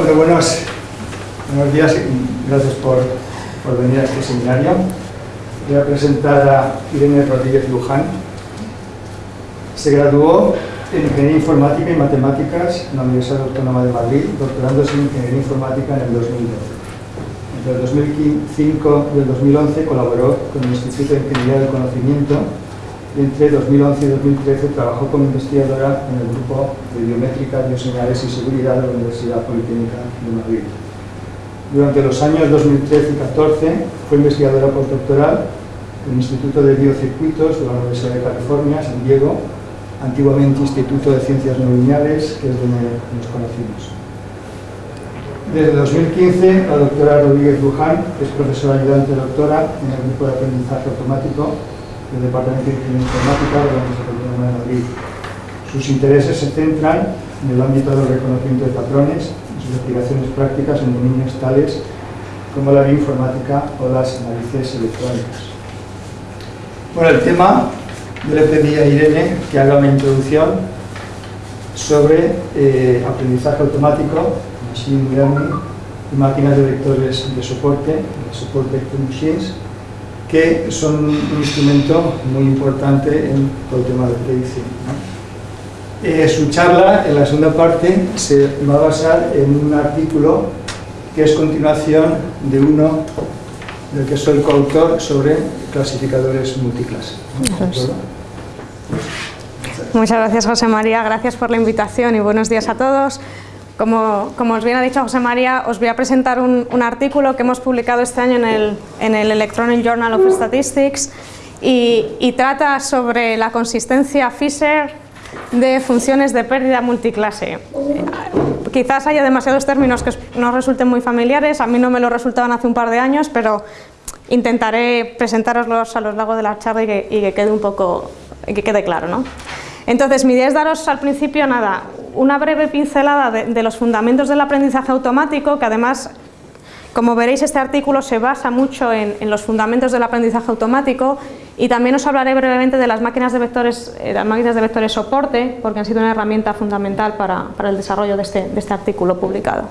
Bueno, buenos, buenos días y gracias por, por venir a este seminario. Voy a presentar a Irene Rodríguez Luján. Se graduó en Ingeniería Informática y Matemáticas en la Universidad Autónoma de Madrid, doctorándose en Ingeniería Informática en el 2012. Entre el 2005 y el 2011 colaboró con el Instituto de Ingeniería del Conocimiento entre 2011 y 2013 trabajó como investigadora en el Grupo de Biométrica, Bioseñales y Seguridad de la Universidad Politécnica de Madrid. Durante los años 2013 y 2014 fue investigadora postdoctoral en el Instituto de Biocircuitos de la Universidad de California, San Diego, antiguamente Instituto de Ciencias No Lineales, que es donde nos conocimos. Desde 2015, la doctora Rodríguez Luján es profesora ayudante doctora en el Grupo de Aprendizaje Automático del Departamento de Ingeniería Informática de la Universidad Autónoma de Madrid. Sus intereses se centran en el ámbito del reconocimiento de patrones y sus investigaciones prácticas en dominios tales como la bioinformática o las análisis electrónicas. Bueno, el tema yo le pedí a Irene que haga una introducción sobre eh, aprendizaje automático, machine learning y máquinas de vectores de soporte, de vector machines, que son un instrumento muy importante en todo el tema de predicción. ¿no? Eh, su charla, en la segunda parte, se va a basar en un artículo que es continuación de uno del que soy coautor sobre clasificadores multiclase. Muchas gracias José María, gracias por la invitación y buenos días a todos. Como, como os bien ha dicho José María, os voy a presentar un, un artículo que hemos publicado este año en el, en el Electronic Journal of Statistics y, y trata sobre la consistencia Fisher de funciones de pérdida multiclase. Quizás haya demasiados términos que no resulten muy familiares, a mí no me lo resultaban hace un par de años, pero intentaré presentároslos a lo largo de la charla y que, y que quede un poco, que quede claro. ¿no? Entonces, mi idea es daros al principio, nada, una breve pincelada de, de los fundamentos del aprendizaje automático, que además como veréis, este artículo se basa mucho en, los fundamentos del aprendizaje automático y también os hablaré brevemente de las máquinas de vectores, eh, las máquinas de vectores soporte, porque han sido una herramienta fundamental para, para el desarrollo de este, de este, artículo publicado.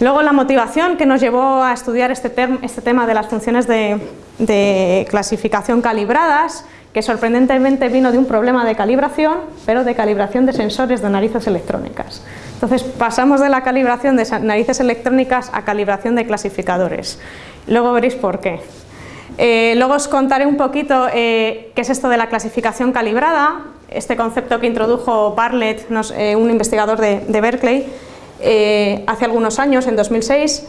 Luego la motivación que nos llevó a estudiar este, term, este tema de las funciones de, de clasificación calibradas, que sorprendentemente vino de un problema de calibración, pero de calibración de sensores de narices electrónicas. Entonces pasamos de la calibración de narices electrónicas a calibración de clasificadores. Luego veréis por qué. Eh, luego os contaré un poquito eh, qué es esto de la clasificación calibrada, este concepto que introdujo Bartlett, eh, un investigador de, de Berkeley, hace algunos años, en 2006,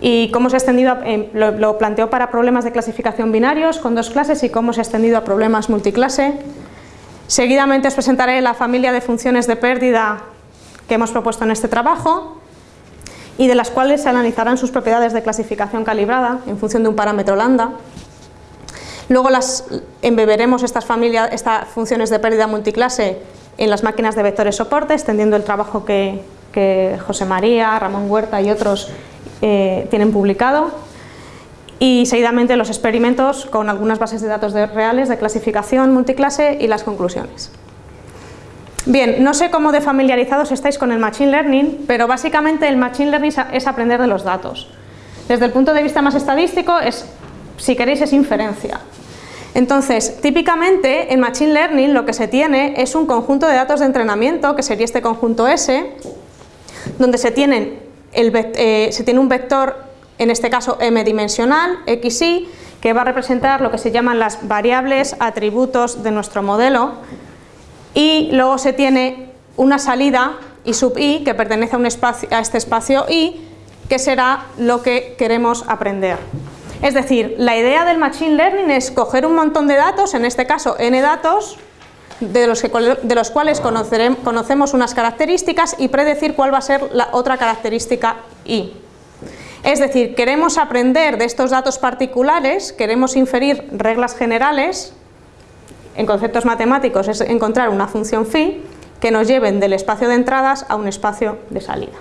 y cómo se ha extendido, eh, lo, lo, planteó para problemas de clasificación binarios con dos clases y cómo se ha extendido a problemas multiclase. Seguidamente os presentaré la familia de funciones de pérdida que hemos propuesto en este trabajo y de las cuales se analizarán sus propiedades de clasificación calibrada en función de un parámetro lambda. Luego las embeberemos estas, estas funciones de pérdida multiclase en las máquinas de vectores soporte, extendiendo el trabajo que, que José María, Ramón Huerta y otros eh, tienen publicado y seguidamente los experimentos con algunas bases de datos de, reales de clasificación multiclase y las conclusiones. Bien, no sé cómo de familiarizados estáis con el Machine Learning, pero básicamente el Machine Learning es aprender de los datos. Desde el punto de vista más estadístico, es, si queréis, es inferencia. Entonces, típicamente en Machine Learning lo que se tiene es un conjunto de datos de entrenamiento, que sería este conjunto S, donde se, tienen eh, se tiene un vector, en este caso m-dimensional, xy, que va a representar lo que se llaman las variables atributos de nuestro modelo, y luego se tiene una salida i sub i que pertenece a, a este espacio i que será lo que queremos aprender. Es decir, la idea del Machine Learning es coger un montón de datos, en este caso n datos, de los, que, de los cuales conocemos unas características y predecir cuál va a ser la otra característica i. Es decir, queremos aprender de estos datos particulares, queremos inferir reglas generales en conceptos matemáticos es encontrar una función phi que nos lleven del espacio de entradas a un espacio de salida.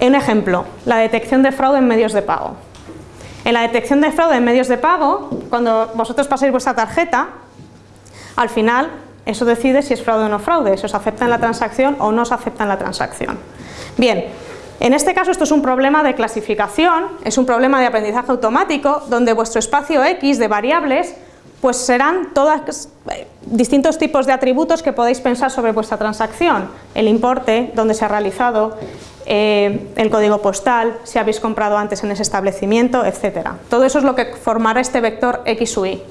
Un ejemplo, la detección de fraude en medios de pago. En la detección de fraude en medios de pago, cuando vosotros pasáis vuestra tarjeta, al final eso decide si es fraude o no fraude, si os aceptan la transacción o no os aceptan la transacción. Bien, En este caso esto es un problema de clasificación, es un problema de aprendizaje automático, donde vuestro espacio X de variables pues serán todos eh, distintos tipos de atributos que podéis pensar sobre vuestra transacción. El importe, dónde se ha realizado, eh, el código postal, si habéis comprado antes en ese establecimiento, etc. Todo eso es lo que formará este vector X Y.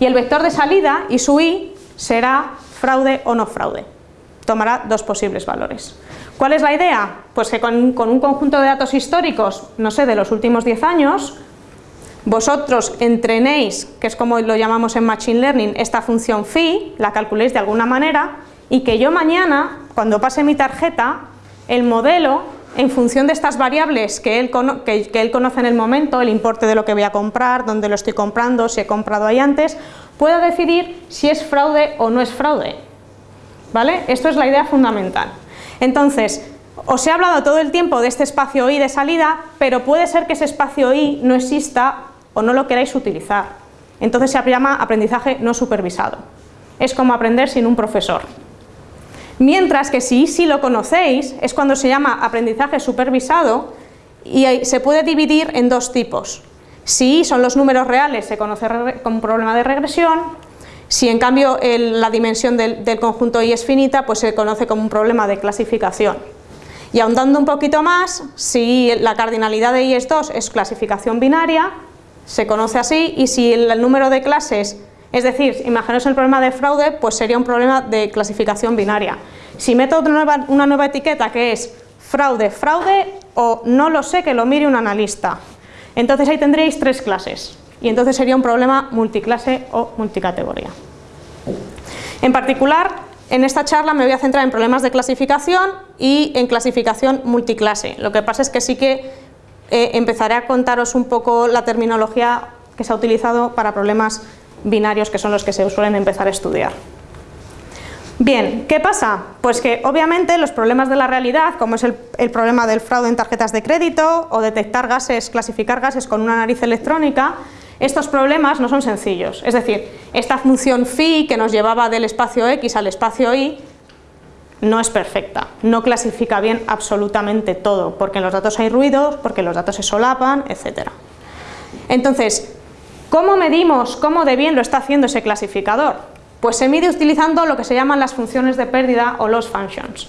Y el vector de salida, Y, será fraude o no fraude. Tomará dos posibles valores. ¿Cuál es la idea? Pues que con, un conjunto de datos históricos, no sé, de los últimos 10 años, vosotros entrenéis, que es como lo llamamos en Machine Learning, esta función phi, la calculéis de alguna manera, y que yo mañana, cuando pase mi tarjeta, el modelo, en función de estas variables que él, que, él conoce en el momento, el importe de lo que voy a comprar, dónde lo estoy comprando, si he comprado ahí antes, pueda decidir si es fraude o no es fraude. ¿Vale? Esto es la idea fundamental. Entonces, os he hablado todo el tiempo de este espacio I de salida, pero puede ser que ese espacio I no exista o no lo queráis utilizar. Entonces se llama aprendizaje no supervisado. Es como aprender sin un profesor. Mientras que si sí lo conocéis, es cuando se llama aprendizaje supervisado y se puede dividir en dos tipos. Si son los números reales, se conoce como problema de regresión. Si en cambio la dimensión del, conjunto Y es finita, pues se conoce como un problema de clasificación. Y ahondando un poquito más, si la cardinalidad de Y es 2 es clasificación binaria, se conoce así y si el número de clases, es decir, imaginaos el problema de fraude, pues sería un problema de clasificación binaria. Si meto una nueva etiqueta que es fraude, fraude o no lo sé que lo mire un analista, entonces ahí tendréis tres clases y entonces sería un problema multiclase o multicategoría. En particular, en esta charla me voy a centrar en problemas de clasificación y en clasificación multiclase. Lo que pasa es que sí que eh, empezaré a contaros un poco la terminología que se ha utilizado para problemas binarios que son los que se suelen empezar a estudiar. Bien, ¿qué pasa? Pues que obviamente los problemas de la realidad, como es el, problema del fraude en tarjetas de crédito o detectar gases, clasificar gases con una nariz electrónica, estos problemas no son sencillos. Es decir, esta función phi que nos llevaba del espacio x al espacio y no es perfecta, no clasifica bien absolutamente todo, porque en los datos hay ruidos, porque los datos se solapan, etc. Entonces, ¿cómo medimos cómo de bien lo está haciendo ese clasificador? Pues se mide utilizando lo que se llaman las funciones de pérdida o loss functions.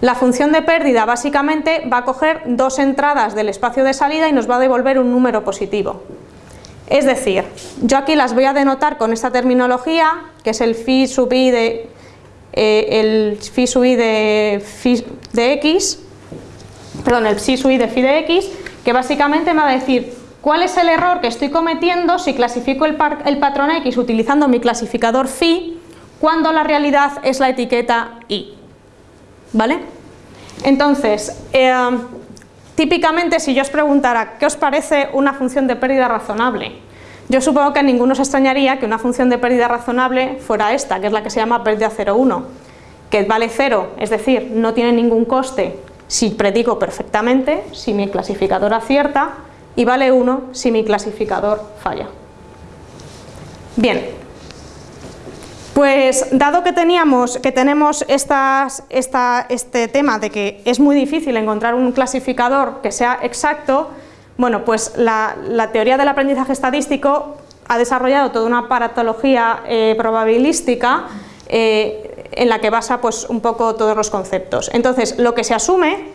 La función de pérdida básicamente va a coger dos entradas del espacio de salida y nos va a devolver un número positivo. Es decir, yo aquí las voy a denotar con esta terminología, que es el phi sub i de eh, el phi sub i de, de x, perdón, el psi sub i de phi de x, que básicamente me va a decir cuál es el error que estoy cometiendo si clasifico el, patrón x utilizando mi clasificador phi cuando la realidad es la etiqueta i. ¿Vale? Entonces, eh, típicamente si yo os preguntara ¿qué os parece una función de pérdida razonable? Yo supongo que a ninguno se extrañaría que una función de pérdida razonable fuera esta, que es la que se llama pérdida 0,1, que vale 0, es decir, no tiene ningún coste si predico perfectamente, si mi clasificador acierta, y vale 1 si mi clasificador falla. Bien, pues dado que, teníamos, que tenemos estas, este tema de que es muy difícil encontrar un clasificador que sea exacto, bueno, pues la, teoría del aprendizaje estadístico ha desarrollado toda una paratología eh, probabilística eh, en la que basa pues, un poco todos los conceptos. Entonces, lo que se asume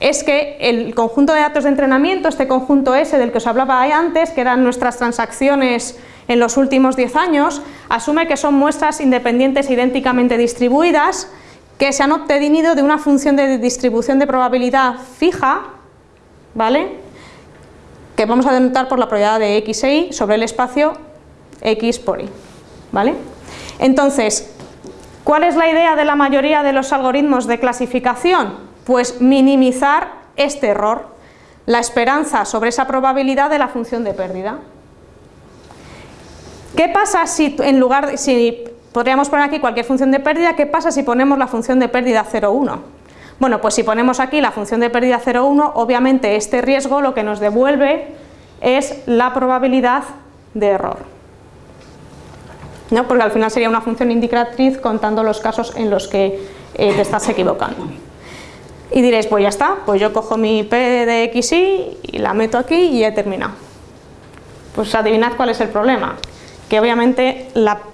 es que el conjunto de datos de entrenamiento, este conjunto S del que os hablaba antes, que eran nuestras transacciones en los últimos 10 años, asume que son muestras independientes idénticamente distribuidas que se han obtenido de una función de distribución de probabilidad fija, ¿vale? que vamos a denotar por la probabilidad de x e y sobre el espacio x por y. ¿vale? Entonces, ¿cuál es la idea de la mayoría de los algoritmos de clasificación? Pues minimizar este error, la esperanza sobre esa probabilidad de la función de pérdida. ¿Qué pasa si en lugar si podríamos poner aquí cualquier función de pérdida, qué pasa si ponemos la función de pérdida 0,1? Bueno, pues si ponemos aquí la función de pérdida 0,1, obviamente este riesgo lo que nos devuelve es la probabilidad de error. ¿No? Porque al final sería una función indicatriz contando los casos en los que eh, te estás equivocando. Y diréis, pues ya está, pues yo cojo mi P de XY y la meto aquí y he terminado. Pues adivinad cuál es el problema, que obviamente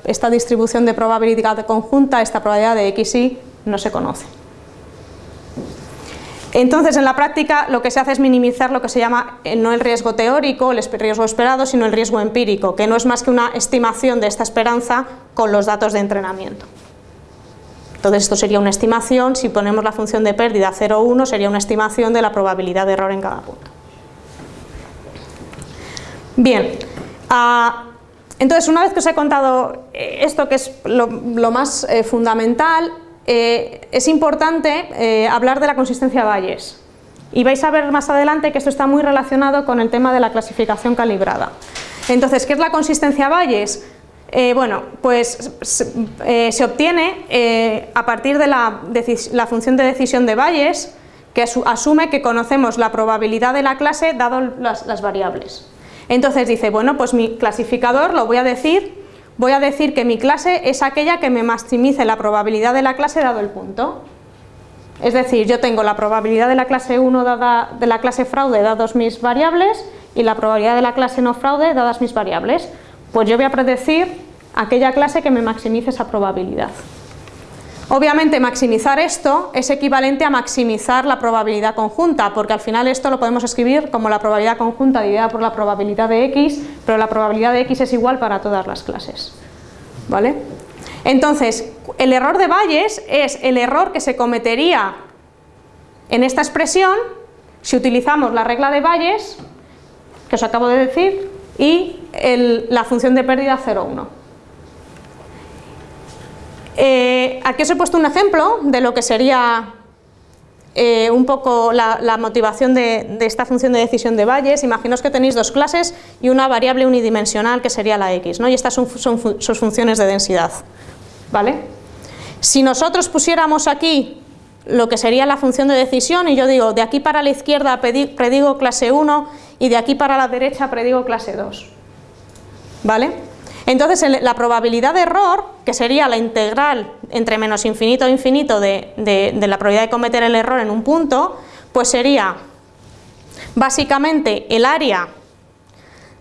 esta distribución de probabilidad conjunta, esta probabilidad de XY, no se conoce. Entonces, en la práctica lo que se hace es minimizar lo que se llama eh, no el riesgo teórico, el riesgo esperado, sino el riesgo empírico, que no es más que una estimación de esta esperanza con los datos de entrenamiento. Entonces esto sería una estimación, si ponemos la función de pérdida 0 o 1 sería una estimación de la probabilidad de error en cada punto. Bien, ah, entonces una vez que os he contado eh, esto que es lo, más eh, fundamental, eh, es importante hablar de la consistencia de Bayes y vais a ver más adelante que esto está muy relacionado con el tema de la clasificación calibrada. Entonces, ¿qué es la consistencia Bayes? Eh, bueno, pues se eh, obtiene eh, a partir de la, función de decisión de Bayes, que asume que conocemos la probabilidad de la clase dado las, variables. Entonces dice, bueno, pues mi clasificador lo voy a decir, voy a decir que mi clase es aquella que me maximice la probabilidad de la clase dado el punto. Es decir, yo tengo la probabilidad de la clase 1 dada, de la clase fraude dados mis variables y la probabilidad de la clase no fraude dadas mis variables. Pues yo voy a predecir aquella clase que me maximice esa probabilidad. Obviamente maximizar esto es equivalente a maximizar la probabilidad conjunta, porque al final esto lo podemos escribir como la probabilidad conjunta dividida por la probabilidad de x, pero la probabilidad de x es igual para todas las clases. ¿Vale? Entonces, el error de Bayes es el error que se cometería en esta expresión si utilizamos la regla de Bayes, que os acabo de decir, y la función de pérdida 0,1. Eh, aquí os he puesto un ejemplo de lo que sería eh, un poco la, motivación de, esta función de decisión de Bayes. Imaginaos que tenéis dos clases y una variable unidimensional que sería la x, ¿no? y estas son, sus funciones de densidad. ¿vale? Si nosotros pusiéramos aquí lo que sería la función de decisión y yo digo de aquí para la izquierda predigo clase 1 y de aquí para la derecha predigo clase 2. ¿Vale? Entonces la probabilidad de error, que sería la integral entre menos infinito e infinito de, la probabilidad de cometer el error en un punto, pues sería básicamente el área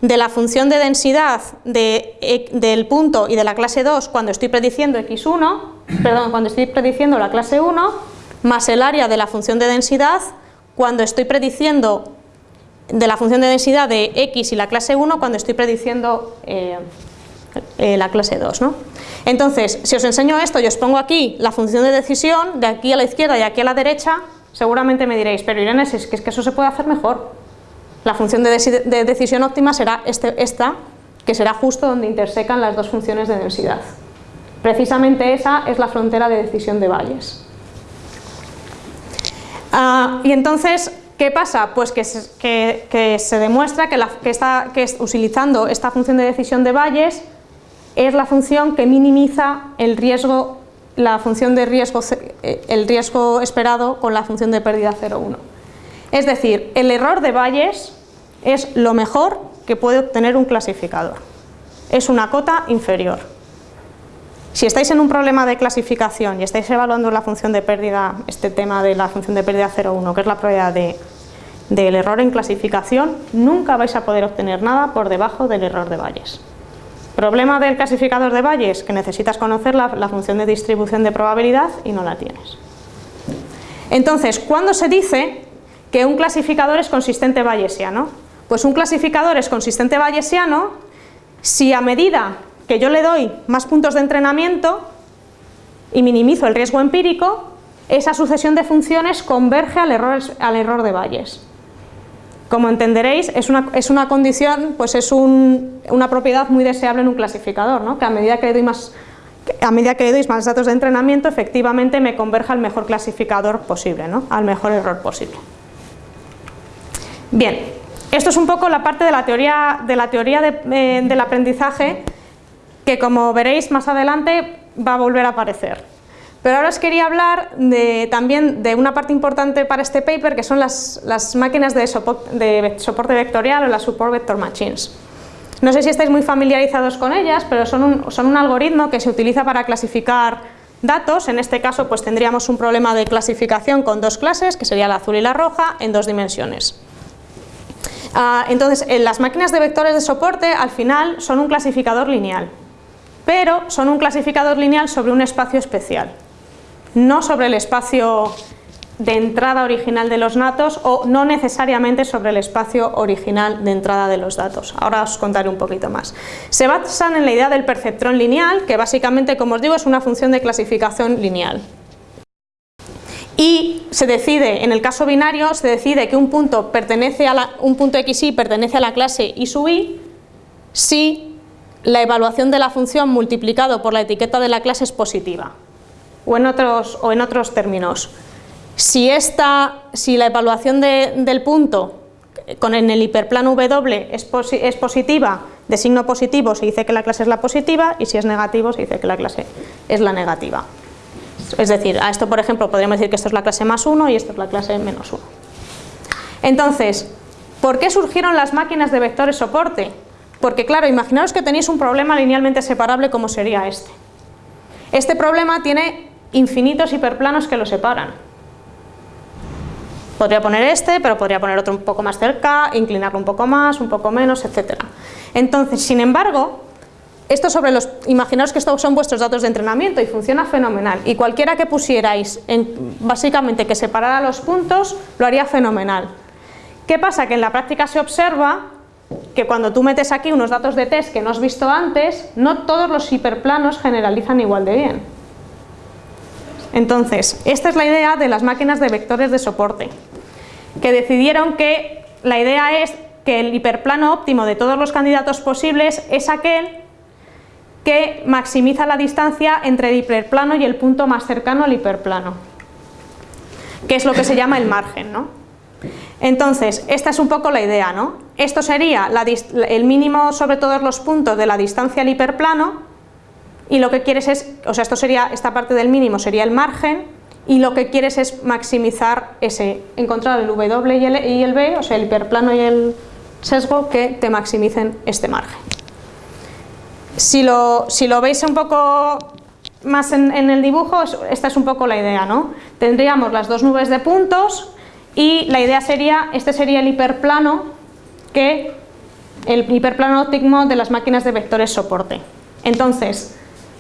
de la función de densidad e, del punto y de la clase 2 cuando estoy prediciendo x1, perdón, cuando estoy prediciendo la clase 1, más el área de la función de densidad cuando estoy prediciendo de la función de densidad de x y la clase 1 cuando estoy prediciendo eh, eh, la clase 2. ¿no? Entonces, si os enseño esto y os pongo aquí la función de decisión, de aquí a la izquierda y aquí a la derecha, seguramente me diréis, pero Irene, que, es que eso se puede hacer mejor. La función de, decisión óptima será este, esta, que será justo donde intersecan las dos funciones de densidad. Precisamente esa es la frontera de decisión de Bayes. Ah, y entonces, ¿Qué pasa? Pues que se, demuestra que, que, utilizando esta función de decisión de Bayes es la función que minimiza el riesgo, la función de riesgo, eh, el riesgo esperado con la función de pérdida 0,1. Es decir, el error de Bayes es lo mejor que puede obtener un clasificador. Es una cota inferior. Si estáis en un problema de clasificación y estáis evaluando la función de pérdida, este tema de la función de pérdida 0,1, que es la probabilidad de, del error en clasificación, nunca vais a poder obtener nada por debajo del error de Bayes. Problema del clasificador de Bayes, que necesitas conocer la, función de distribución de probabilidad y no la tienes. Entonces, ¿cuándo se dice que un clasificador es consistente bayesiano? Pues un clasificador es consistente bayesiano si a medida que yo le doy más puntos de entrenamiento y minimizo el riesgo empírico, esa sucesión de funciones converge al error, al error de Bayes. Como entenderéis, es una, es una condición, pues es una propiedad muy deseable en un clasificador, ¿no? que a medida que le doy más a medida que le doy más datos de entrenamiento, efectivamente me converja al mejor clasificador posible, ¿no? al mejor error posible. Bien, esto es un poco la parte de la teoría, de la teoría eh, del aprendizaje que como veréis más adelante va a volver a aparecer. Pero ahora os quería hablar también de una parte importante para este paper que son las, máquinas de, soporte vectorial o las Support Vector Machines. No sé si estáis muy familiarizados con ellas, pero son un, algoritmo que se utiliza para clasificar datos, en este caso pues tendríamos un problema de clasificación con dos clases, que sería la azul y la roja, en dos dimensiones. Ah, entonces, en las máquinas de vectores de soporte al final son un clasificador lineal, pero son un clasificador lineal sobre un espacio especial, no sobre el espacio de entrada original de los datos o no necesariamente sobre el espacio original de entrada de los datos. Ahora os contaré un poquito más. Se basan en la idea del perceptrón lineal, que básicamente, como os digo, es una función de clasificación lineal. Y se decide, en el caso binario, se decide que un punto, pertenece a un punto xy pertenece a la clase y sub si la evaluación de la función multiplicado por la etiqueta de la clase es positiva. O en otros, o en otros términos, si, esta, si la evaluación del punto con en el hiperplano W es, es, positiva, de signo positivo se dice que la clase es la positiva y si es negativo se dice que la clase es la negativa. Es decir, a esto por ejemplo podríamos decir que esto es la clase más 1 y esto es la clase menos 1. Entonces, ¿por qué surgieron las máquinas de vectores soporte? Porque claro, imaginaos que tenéis un problema linealmente separable como sería este. Este problema tiene infinitos hiperplanos que lo separan. Podría poner este, pero podría poner otro un poco más cerca, inclinarlo un poco más, un poco menos, etc. Entonces, sin embargo, esto sobre los, imaginaos que estos son vuestros datos de entrenamiento y funciona fenomenal y cualquiera que pusierais, en, básicamente que separara los puntos, lo haría fenomenal. ¿Qué pasa? Que en la práctica se observa que cuando tú metes aquí unos datos de test que no has visto antes, no todos los hiperplanos generalizan igual de bien. Entonces, esta es la idea de las máquinas de vectores de soporte, que decidieron que la idea es que el hiperplano óptimo de todos los candidatos posibles es aquel que maximiza la distancia entre el hiperplano y el punto más cercano al hiperplano, que es lo que se llama el margen. ¿no? Entonces, esta es un poco la idea. ¿no? Esto sería el mínimo sobre todos los puntos de la distancia al hiperplano y lo que quieres es, o sea, esto sería, esta parte del mínimo sería el margen y lo que quieres es maximizar ese, encontrar el W y el, y el B, o sea, el hiperplano y el sesgo que te maximicen este margen. Si lo, si lo veis un poco más en, en, el dibujo, esta es un poco la idea, ¿no? Tendríamos las dos nubes de puntos y la idea sería, este sería el hiperplano que el hiperplano óptimo de las máquinas de vectores soporte. Entonces,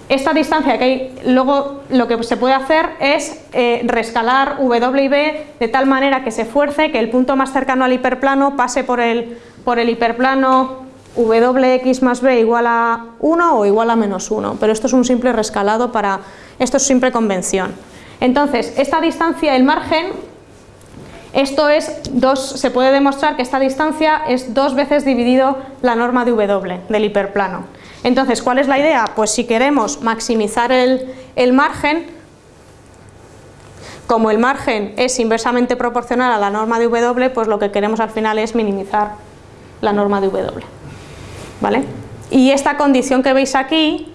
esta distancia que hay, luego lo que se puede hacer es eh, rescalar W y B de tal manera que se fuerce que el punto más cercano al hiperplano pase por el, por el hiperplano Wx más B igual a 1 o igual a menos 1, pero esto es un simple rescalado para, esto es simple convención. Entonces, esta distancia, el margen, esto es dos, se puede demostrar que esta distancia es dos veces dividido la norma de W del hiperplano. Entonces, ¿cuál es la idea? Pues si queremos maximizar el, margen, como el margen es inversamente proporcional a la norma de W, pues lo que queremos al final es minimizar la norma de W. ¿Vale? Y esta condición que veis aquí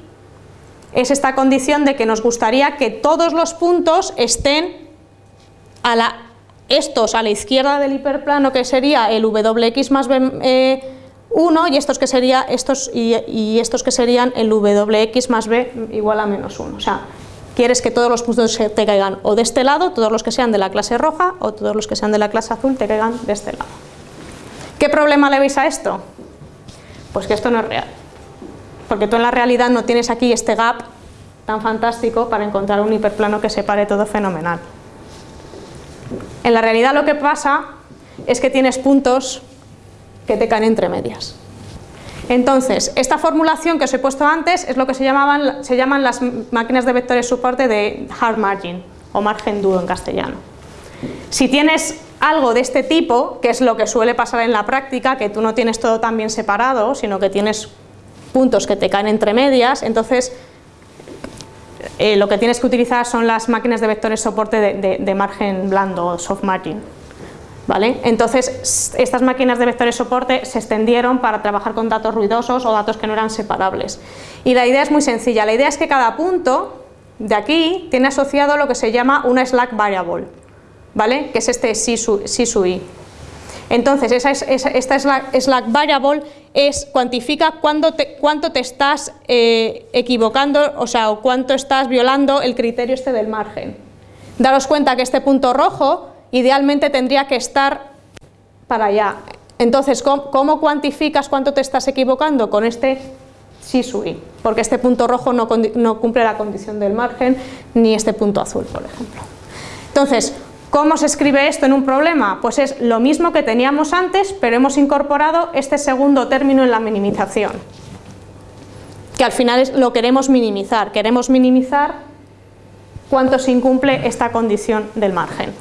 es esta condición de que nos gustaría que todos los puntos estén a la, estos a la izquierda del hiperplano que sería el Wx más B eh, 1 y estos que, estos, y, estos que serían el Wx más b igual a menos 1. O sea, quieres que todos los puntos te caigan o de este lado, todos los que sean de la clase roja, o todos los que sean de la clase azul te caigan de este lado. ¿Qué problema le veis a esto? Pues que esto no es real. Porque tú en la realidad no tienes aquí este gap tan fantástico para encontrar un hiperplano que separe todo fenomenal. En la realidad lo que pasa es que tienes puntos que te caen entre medias. Entonces, esta formulación que os he puesto antes es lo que se, llamaban, llaman las máquinas de vectores soporte de hard margin o margen duro en castellano. Si tienes algo de este tipo, que es lo que suele pasar en la práctica, que tú no tienes todo tan bien separado, sino que tienes puntos que te caen entre medias, entonces eh, lo que tienes que utilizar son las máquinas de vectores soporte de, de margen blando o soft margin. Entonces, estas máquinas de vectores soporte se extendieron para trabajar con datos ruidosos o datos que no eran separables. Y la idea es muy sencilla, la idea es que cada punto de aquí tiene asociado lo que se llama una slack variable, ¿vale? que es este si i. Entonces, esa es, esta slack, variable es, cuantifica cuánto te, cuánto te estás eh, equivocando, o sea, o cuánto estás violando el criterio este del margen. Daros cuenta que este punto rojo idealmente tendría que estar para allá. Entonces, ¿cómo, cuantificas cuánto te estás equivocando? Con este SISUI, porque este punto rojo no, no cumple la condición del margen, ni este punto azul, por ejemplo. Entonces, ¿Cómo se escribe esto en un problema? Pues es lo mismo que teníamos antes, pero hemos incorporado este segundo término en la minimización, que al final es, lo queremos minimizar, queremos minimizar cuánto se incumple esta condición del margen.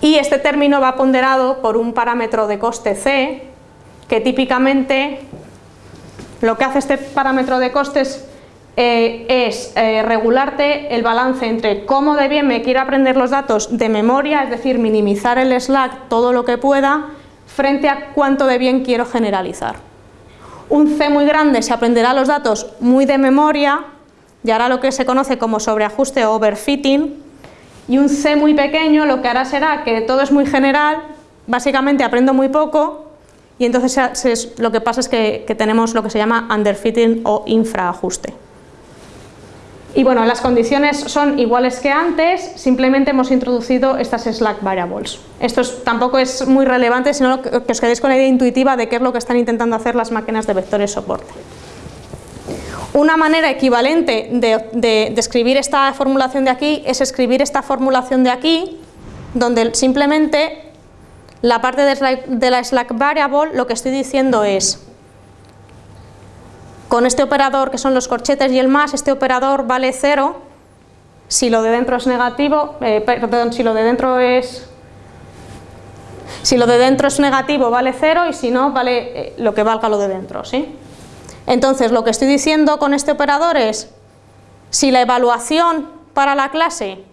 Y este término va ponderado por un parámetro de coste C, que típicamente lo que hace este parámetro de costes eh, es eh, regularte el balance entre cómo de bien me quiero aprender los datos de memoria, es decir, minimizar el slack todo lo que pueda, frente a cuánto de bien quiero generalizar. Un C muy grande se aprenderá los datos muy de memoria y hará lo que se conoce como sobreajuste o overfitting, y un C muy pequeño lo que hará será que todo es muy general, básicamente aprendo muy poco, y entonces lo que pasa es que, que tenemos lo que se llama underfitting o infraajuste. Y bueno, las condiciones son iguales que antes, simplemente hemos introducido estas slack variables. Esto tampoco es muy relevante, sino que os quedéis con la idea intuitiva de qué es lo que están intentando hacer las máquinas de vectores soporte. Una manera equivalente de, escribir esta formulación de aquí es escribir esta formulación de aquí, donde simplemente la parte de la slack variable lo que estoy diciendo es con este operador que son los corchetes y el más, este operador vale 0 si lo de dentro es negativo, eh, perdón, si lo de dentro es si lo de dentro es negativo vale 0 y si no vale eh, lo que valga lo de dentro, ¿sí? Entonces lo que estoy diciendo con este operador es si la evaluación para la clase,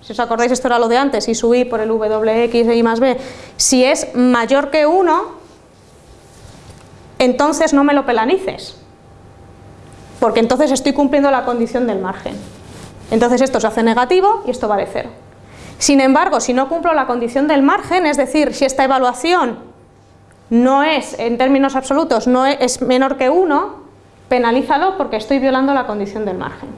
si os acordáis esto era lo de antes, y subí por el wx y más b, si es mayor que 1, entonces no me lo pelanices porque entonces estoy cumpliendo la condición del margen. Entonces esto se hace negativo y esto vale cero. Sin embargo, si no cumplo la condición del margen, es decir, si esta evaluación no es, en términos absolutos, no es menor que 1, penalízalo porque estoy violando la condición del margen.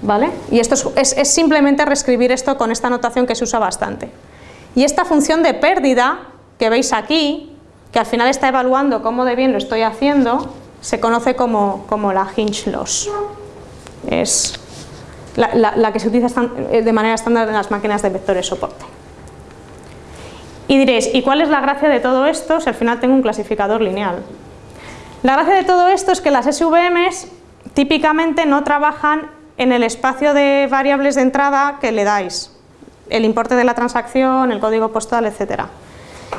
¿Vale? Y esto es, es simplemente reescribir esto con esta notación que se usa bastante. Y esta función de pérdida que veis aquí, que al final está evaluando cómo de bien lo estoy haciendo, se conoce como, la hinge loss. Es la, que se utiliza eh, de manera estándar en las máquinas de vectores soporte. Y diréis, ¿y cuál es la gracia de todo esto si al final tengo un clasificador lineal? La gracia de todo esto es que las SVMs típicamente no trabajan en el espacio de variables de entrada que le dais, el importe de la transacción, el código postal, etc.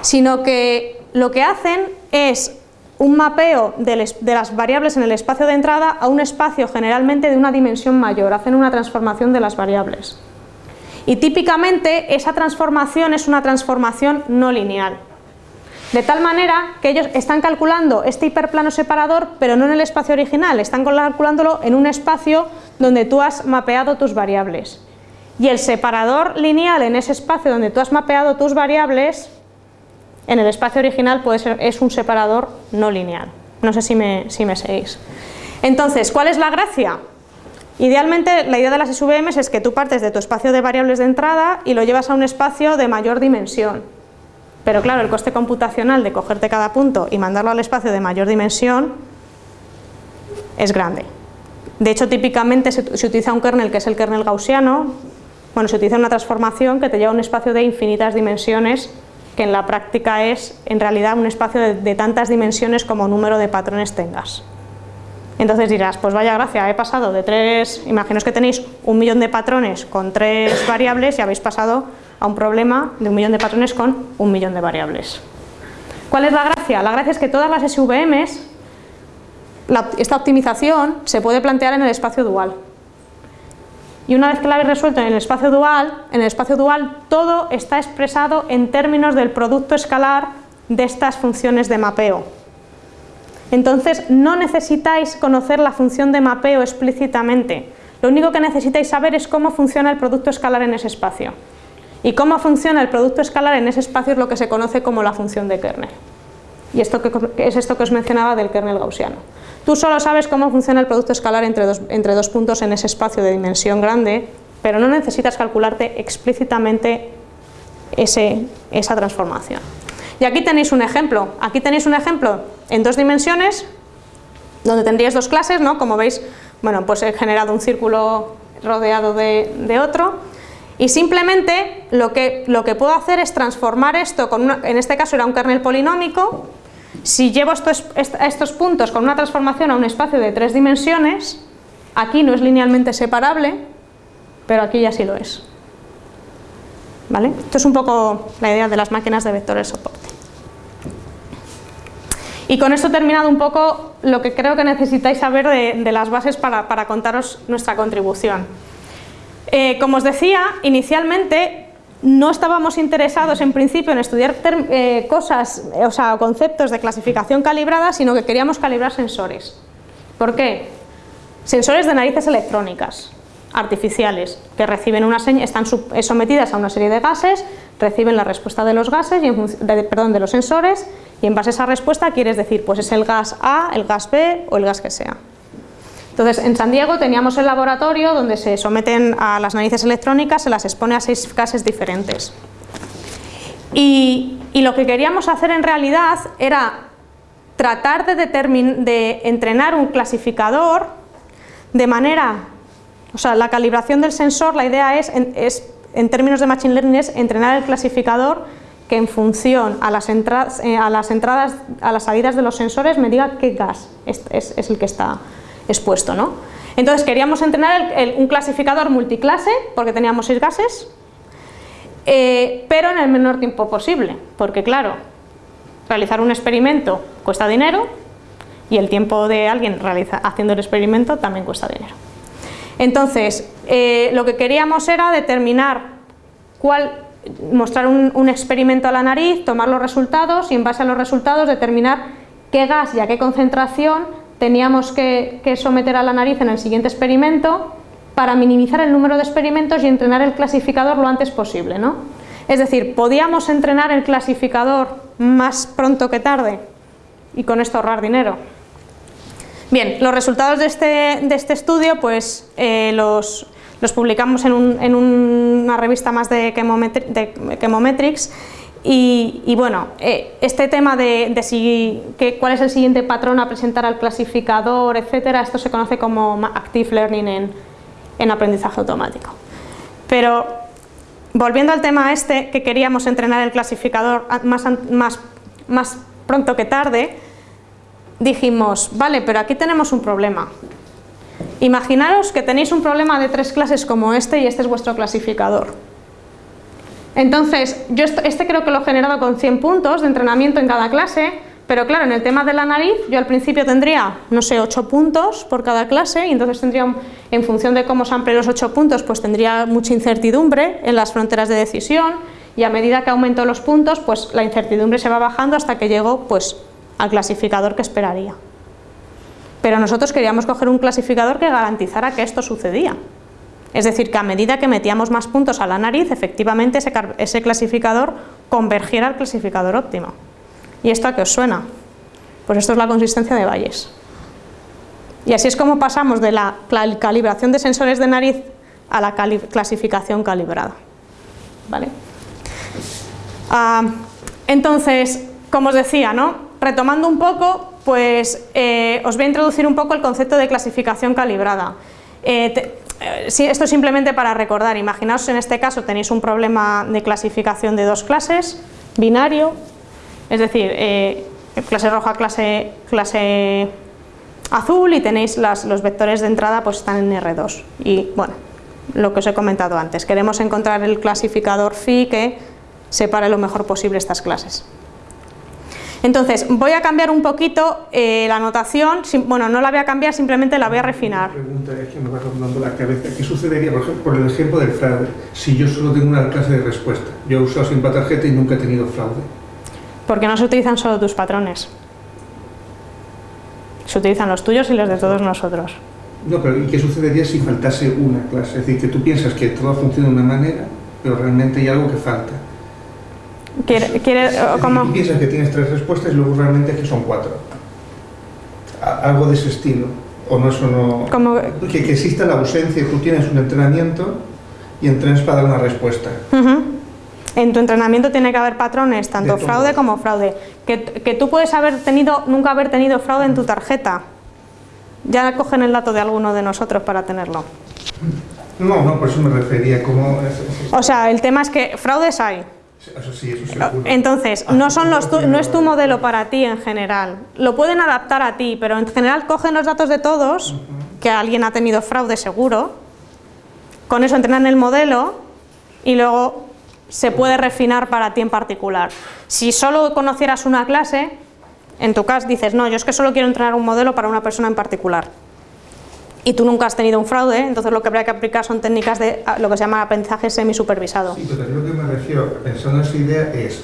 Sino que lo que hacen es un mapeo de, las variables en el espacio de entrada a un espacio generalmente de una dimensión mayor, hacen una transformación de las variables. Y típicamente esa transformación es una transformación no lineal. De tal manera que ellos están calculando este hiperplano separador, pero no en el espacio original, están calculándolo en un espacio donde tú has mapeado tus variables. Y el separador lineal en ese espacio donde tú has mapeado tus variables en el espacio original puede ser, es un separador no lineal. No sé si me, si me seguís. Entonces, ¿cuál es la gracia? Idealmente la idea de las SVMs es que tú partes de tu espacio de variables de entrada y lo llevas a un espacio de mayor dimensión. Pero claro, el coste computacional de cogerte cada punto y mandarlo al espacio de mayor dimensión es grande. De hecho, típicamente se, se utiliza un kernel que es el kernel gaussiano, bueno, se utiliza una transformación que te lleva a un espacio de infinitas dimensiones que en la práctica es en realidad un espacio de, tantas dimensiones como número de patrones tengas. Entonces dirás, pues vaya gracia, he pasado de tres, imaginaos que tenéis un millón de patrones con tres variables y habéis pasado a un problema de un millón de patrones con un millón de variables. ¿Cuál es la gracia? La gracia es que todas las SVMs, esta optimización se puede plantear en el espacio dual. Y una vez que la habéis resuelto en el espacio dual, en el espacio dual todo está expresado en términos del producto escalar de estas funciones de mapeo. Entonces no necesitáis conocer la función de mapeo explícitamente, lo único que necesitáis saber es cómo funciona el producto escalar en ese espacio. Y cómo funciona el producto escalar en ese espacio es lo que se conoce como la función de kernel. Y esto es esto que os mencionaba del kernel gaussiano. Tú solo sabes cómo funciona el producto escalar entre dos, entre dos puntos en ese espacio de dimensión grande, pero no necesitas calcularte explícitamente ese, esa transformación. Y aquí tenéis un ejemplo. Aquí tenéis un ejemplo en dos dimensiones, donde tendríais dos clases, ¿no? Como veis, bueno, pues he generado un círculo rodeado de, otro, y simplemente lo que, lo que puedo hacer es transformar esto, con en este caso era un kernel polinómico, si llevo estos, estos puntos con una transformación a un espacio de tres dimensiones, aquí no es linealmente separable, pero aquí ya sí lo es. ¿Vale? Esto es un poco la idea de las máquinas de vectores soporte. Y con esto he terminado un poco lo que creo que necesitáis saber de, las bases para, contaros nuestra contribución. Eh, como os decía, inicialmente no estábamos interesados en principio en estudiar eh, cosas, o sea, conceptos de clasificación calibrada, sino que queríamos calibrar sensores. ¿Por qué? Sensores de narices electrónicas artificiales que reciben una están eh, sometidas a una serie de gases, reciben la respuesta de los gases, y perdón, de los sensores y en base a esa respuesta quieres decir pues es el gas A, el gas B o el gas que sea. Entonces en San Diego teníamos el laboratorio donde se someten a las narices electrónicas, se las expone a seis gases diferentes. Y, lo que queríamos hacer en realidad era tratar de, de entrenar un clasificador de manera o sea, la calibración del sensor, la idea es, en, términos de Machine Learning, es entrenar el clasificador que en función a las, entradas, eh, a las entradas, a las salidas de los sensores me diga qué gas es, el que está expuesto. ¿no? Entonces queríamos entrenar un clasificador multiclase, porque teníamos seis gases, eh, pero en el menor tiempo posible, porque claro, realizar un experimento cuesta dinero y el tiempo de alguien haciendo el experimento también cuesta dinero. Entonces, eh, lo que queríamos era determinar cuál, mostrar un, experimento a la nariz, tomar los resultados y en base a los resultados determinar qué gas y a qué concentración teníamos que, someter a la nariz en el siguiente experimento para minimizar el número de experimentos y entrenar el clasificador lo antes posible. ¿no? Es decir, podíamos entrenar el clasificador más pronto que tarde y con esto ahorrar dinero. Bien, los resultados de este, este estudio pues, eh, los, publicamos en, una revista más de, Chemometrics y, bueno, eh, este tema de, si, cuál es el siguiente patrón a presentar al clasificador, etcétera, esto se conoce como Active Learning en, aprendizaje automático. Pero volviendo al tema este, que queríamos entrenar el clasificador más pronto que tarde, dijimos, vale, pero aquí tenemos un problema. Imaginaros que tenéis un problema de tres clases como este y este es vuestro clasificador. Entonces, yo este creo que lo he generado con 100 puntos de entrenamiento en cada clase, pero claro, en el tema de la nariz, yo al principio tendría, no sé, 8 puntos por cada clase y entonces tendría, en función de cómo se amplíen los 8 puntos, pues tendría mucha incertidumbre en las fronteras de decisión y a medida que aumento los puntos, pues la incertidumbre se va bajando hasta que llego pues al clasificador que esperaría. Pero nosotros queríamos coger un clasificador que garantizara que esto sucedía. Es decir, que a medida que metíamos más puntos a la nariz, efectivamente ese, clasificador convergiera al clasificador óptimo. ¿Y esto a qué os suena? Pues esto es la consistencia de Bayes. Y así es como pasamos de la calibración de sensores de nariz a la clasificación calibrada. ¿Vale? Ah, entonces, como os decía, ¿no? retomando un poco, pues eh, os voy a introducir un poco el concepto de clasificación calibrada. Eh, esto es simplemente para recordar, imaginaos en este caso tenéis un problema de clasificación de dos clases, binario, es decir, clase roja, clase, clase azul y tenéis los vectores de entrada pues están en R2 y bueno, lo que os he comentado antes, queremos encontrar el clasificador phi que separe lo mejor posible estas clases. Entonces, voy a cambiar un poquito eh, la notación, bueno, no la voy a cambiar, simplemente la voy a refinar. pregunta es que me va rondando la cabeza. ¿Qué sucedería, por ejemplo, por el ejemplo del fraude, si yo solo tengo una clase de respuesta? Yo he usado siempre tarjeta y nunca he tenido fraude. Porque no se utilizan solo tus patrones. Se utilizan los tuyos y los de todos nosotros. No, pero ¿y qué sucedería si faltase una clase? Es decir, que tú piensas que todo funciona de una manera pero realmente hay algo que falta. ¿Quiere, quiere, Es cómo? Piensas que tienes tres respuestas y luego realmente aquí son cuatro. Algo de ese estilo. O no, eso no... Como- Que, que exista la ausencia, tú tienes un entrenamiento y entrenas para dar una respuesta. En tu entrenamiento tiene que haber patrones, tanto fraude como fraude. Que, que tú puedes haber tenido, nunca haber tenido fraude en tu tarjeta. Ya cogen el dato de alguno de nosotros para tenerlo. No, no, por eso me refería como... es- es- O sea, el tema es que fraudes hay. Eso sí, eso seguro. Entonces, no, son los tu- no es tu modelo para ti en general. Lo pueden adaptar a ti, pero en general cogen los datos de todos, que alguien ha tenido fraude seguro, con eso entrenan el modelo y luego se puede refinar para ti en particular. Si solo conocieras una clase, en tu caso dices, no, yo es que solo quiero entrenar un modelo para una persona en particular. Y tú nunca has tenido un fraude, entonces lo que habría que aplicar son técnicas de ah, lo que se llama aprendizaje semisupervisado. Sí, pero lo que me refiero, pensando en esa idea, es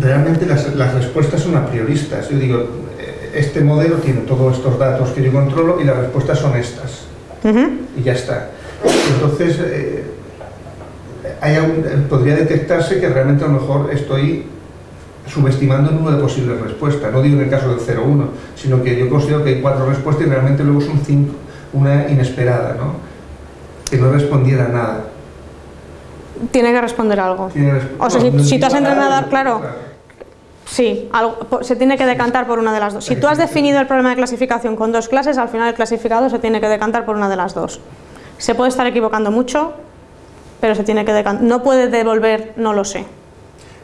realmente las, las respuestas son a prioristas. Yo digo, eh, este modelo tiene todos estos datos que yo controlo y las respuestas son estas. Ujú. Y ya está. Entonces, eh, hay eh, podría detectarse que realmente a lo mejor estoy subestimando el número de posibles respuestas. No digo en el caso del 0-1, sino que yo considero que hay cuatro respuestas y realmente luego son cinco. Una inesperada, ¿no? Que no respondiera a nada. Tiene que responder algo. Resp- O sea, si- no, no si tú has entrenado a nada, dar, claro. Sí, algo- se tiene que decantar por una de las dos. Si tú has definido el problema de clasificación con dos clases, al final el clasificado se tiene que decantar por una de las dos. Se puede estar equivocando mucho, pero se tiene que decantar. No puede devolver, no lo sé.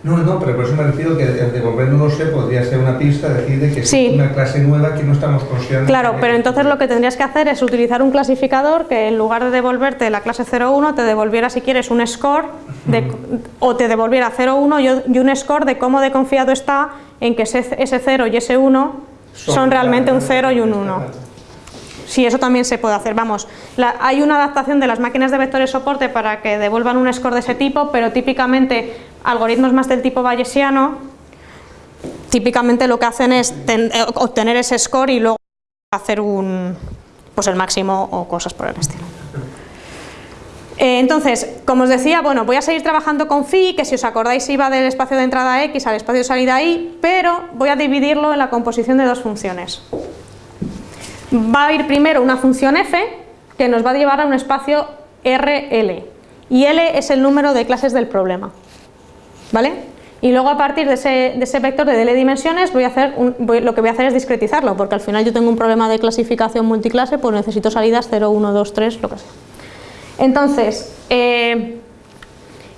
No, no, pero por eso me refiero que devolver no lo sé podría ser una pista, decir de que Sí. es una clase nueva que no estamos considerando. Claro, pero entonces lo que tendrías que hacer es utilizar un clasificador que en lugar de devolverte la clase 0,1 te devolviera si quieres un score de- o te devolviera 0,1 y y un score de cómo de confiado está en que ese, ese 0 y ese 1 son realmente un 0 y un 1. Sí, eso también se puede hacer. Vamos, la- hay una adaptación de las máquinas de vectores soporte para que devuelvan un score de ese tipo, pero típicamente algoritmos más del tipo bayesiano, típicamente lo que hacen es eh, obtener ese score y luego hacer un, pues el máximo o cosas por el estilo. Eh, entonces, como os decía, bueno, voy a seguir trabajando con phi, que si os acordáis iba del espacio de entrada x al espacio de salida y, pero voy a dividirlo en la composición de dos funciones va a ir primero una función f que nos va a llevar a un espacio RL y L es el número de clases del problema ¿vale? y luego a partir de ese, vector de L dimensiones voy a hacer lo que voy a hacer es discretizarlo porque al final yo tengo un problema de clasificación multiclase pues necesito salidas 0, 1, 2, 3, lo que sea entonces eh,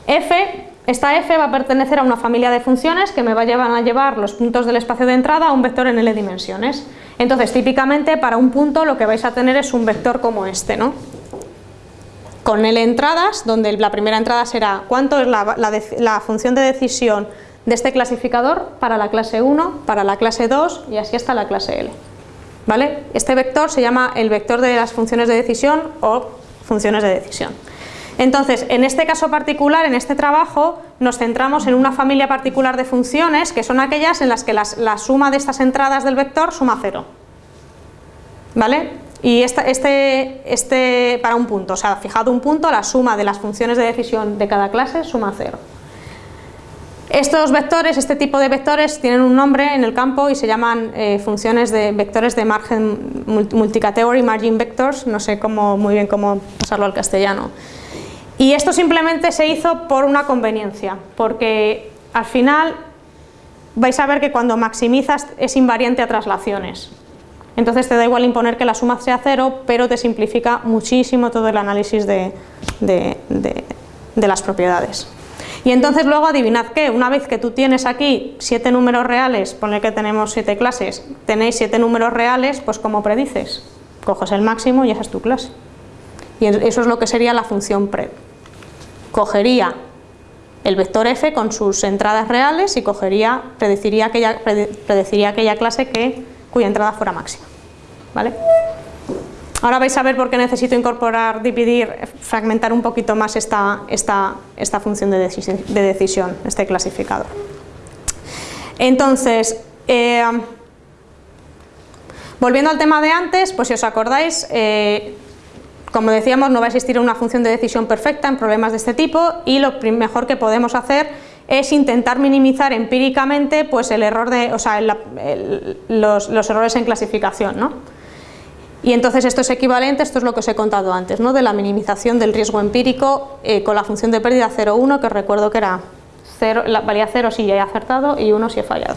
f esta f va a pertenecer a una familia de funciones que me va a llevar a llevar los puntos del espacio de entrada a un vector en L dimensiones. Entonces, típicamente para un punto lo que vais a tener es un vector como este, ¿no? Con L entradas, donde la primera entrada será cuánto es la, función de decisión de este clasificador para la clase 1, para la clase 2 y así hasta la clase L. ¿Vale? Este vector se llama el vector de las funciones de decisión o funciones de decisión. Entonces, en este caso particular, en este trabajo, nos centramos en una familia particular de funciones que son aquellas en las que la suma de estas entradas del vector suma cero. ¿Vale? Y este, este para un punto, o sea, fijado un punto, la suma de las funciones de decisión de cada clase suma cero. Estos vectores, este tipo de vectores, tienen un nombre en el campo y se llaman eh, funciones de vectores de margen mul- multicategory margin vectors, no sé cómo, muy bien cómo pasarlo al castellano. Y esto simplemente se hizo por una conveniencia, porque al final vais a ver que cuando maximizas es invariante a traslaciones. Entonces te da igual imponer que la suma sea cero, pero te simplifica muchísimo todo el análisis de, las propiedades. Y entonces luego adivinad qué, una vez que tú tienes aquí siete números reales, ponle que tenemos siete clases, tenéis siete números reales, pues como predices, coges el máximo y esa es tu clase. Y eso es lo que sería la función pred. Cogería el vector f con sus entradas reales y cogería, predeciría aquella, prede- predeciría aquella clase que, cuya entrada fuera máxima. ¿Vale? Ahora vais a ver por qué necesito incorporar, dividir, fragmentar un poquito más esta, función de decisión, este clasificador. Entonces, eh, volviendo al tema de antes, pues si os acordáis, eh, Como decíamos, no va a existir una función de decisión perfecta en problemas de este tipo y lo mejor que podemos hacer es intentar minimizar empíricamente pues, el error de, o sea, los, los, errores en clasificación. ¿no? Y entonces esto es equivalente, esto es lo que os he contado antes, ¿no? de la minimización del riesgo empírico eh, con la función de pérdida 0,1, que recuerdo que era 0, la, valía 0 si ya he acertado y 1 si he fallado.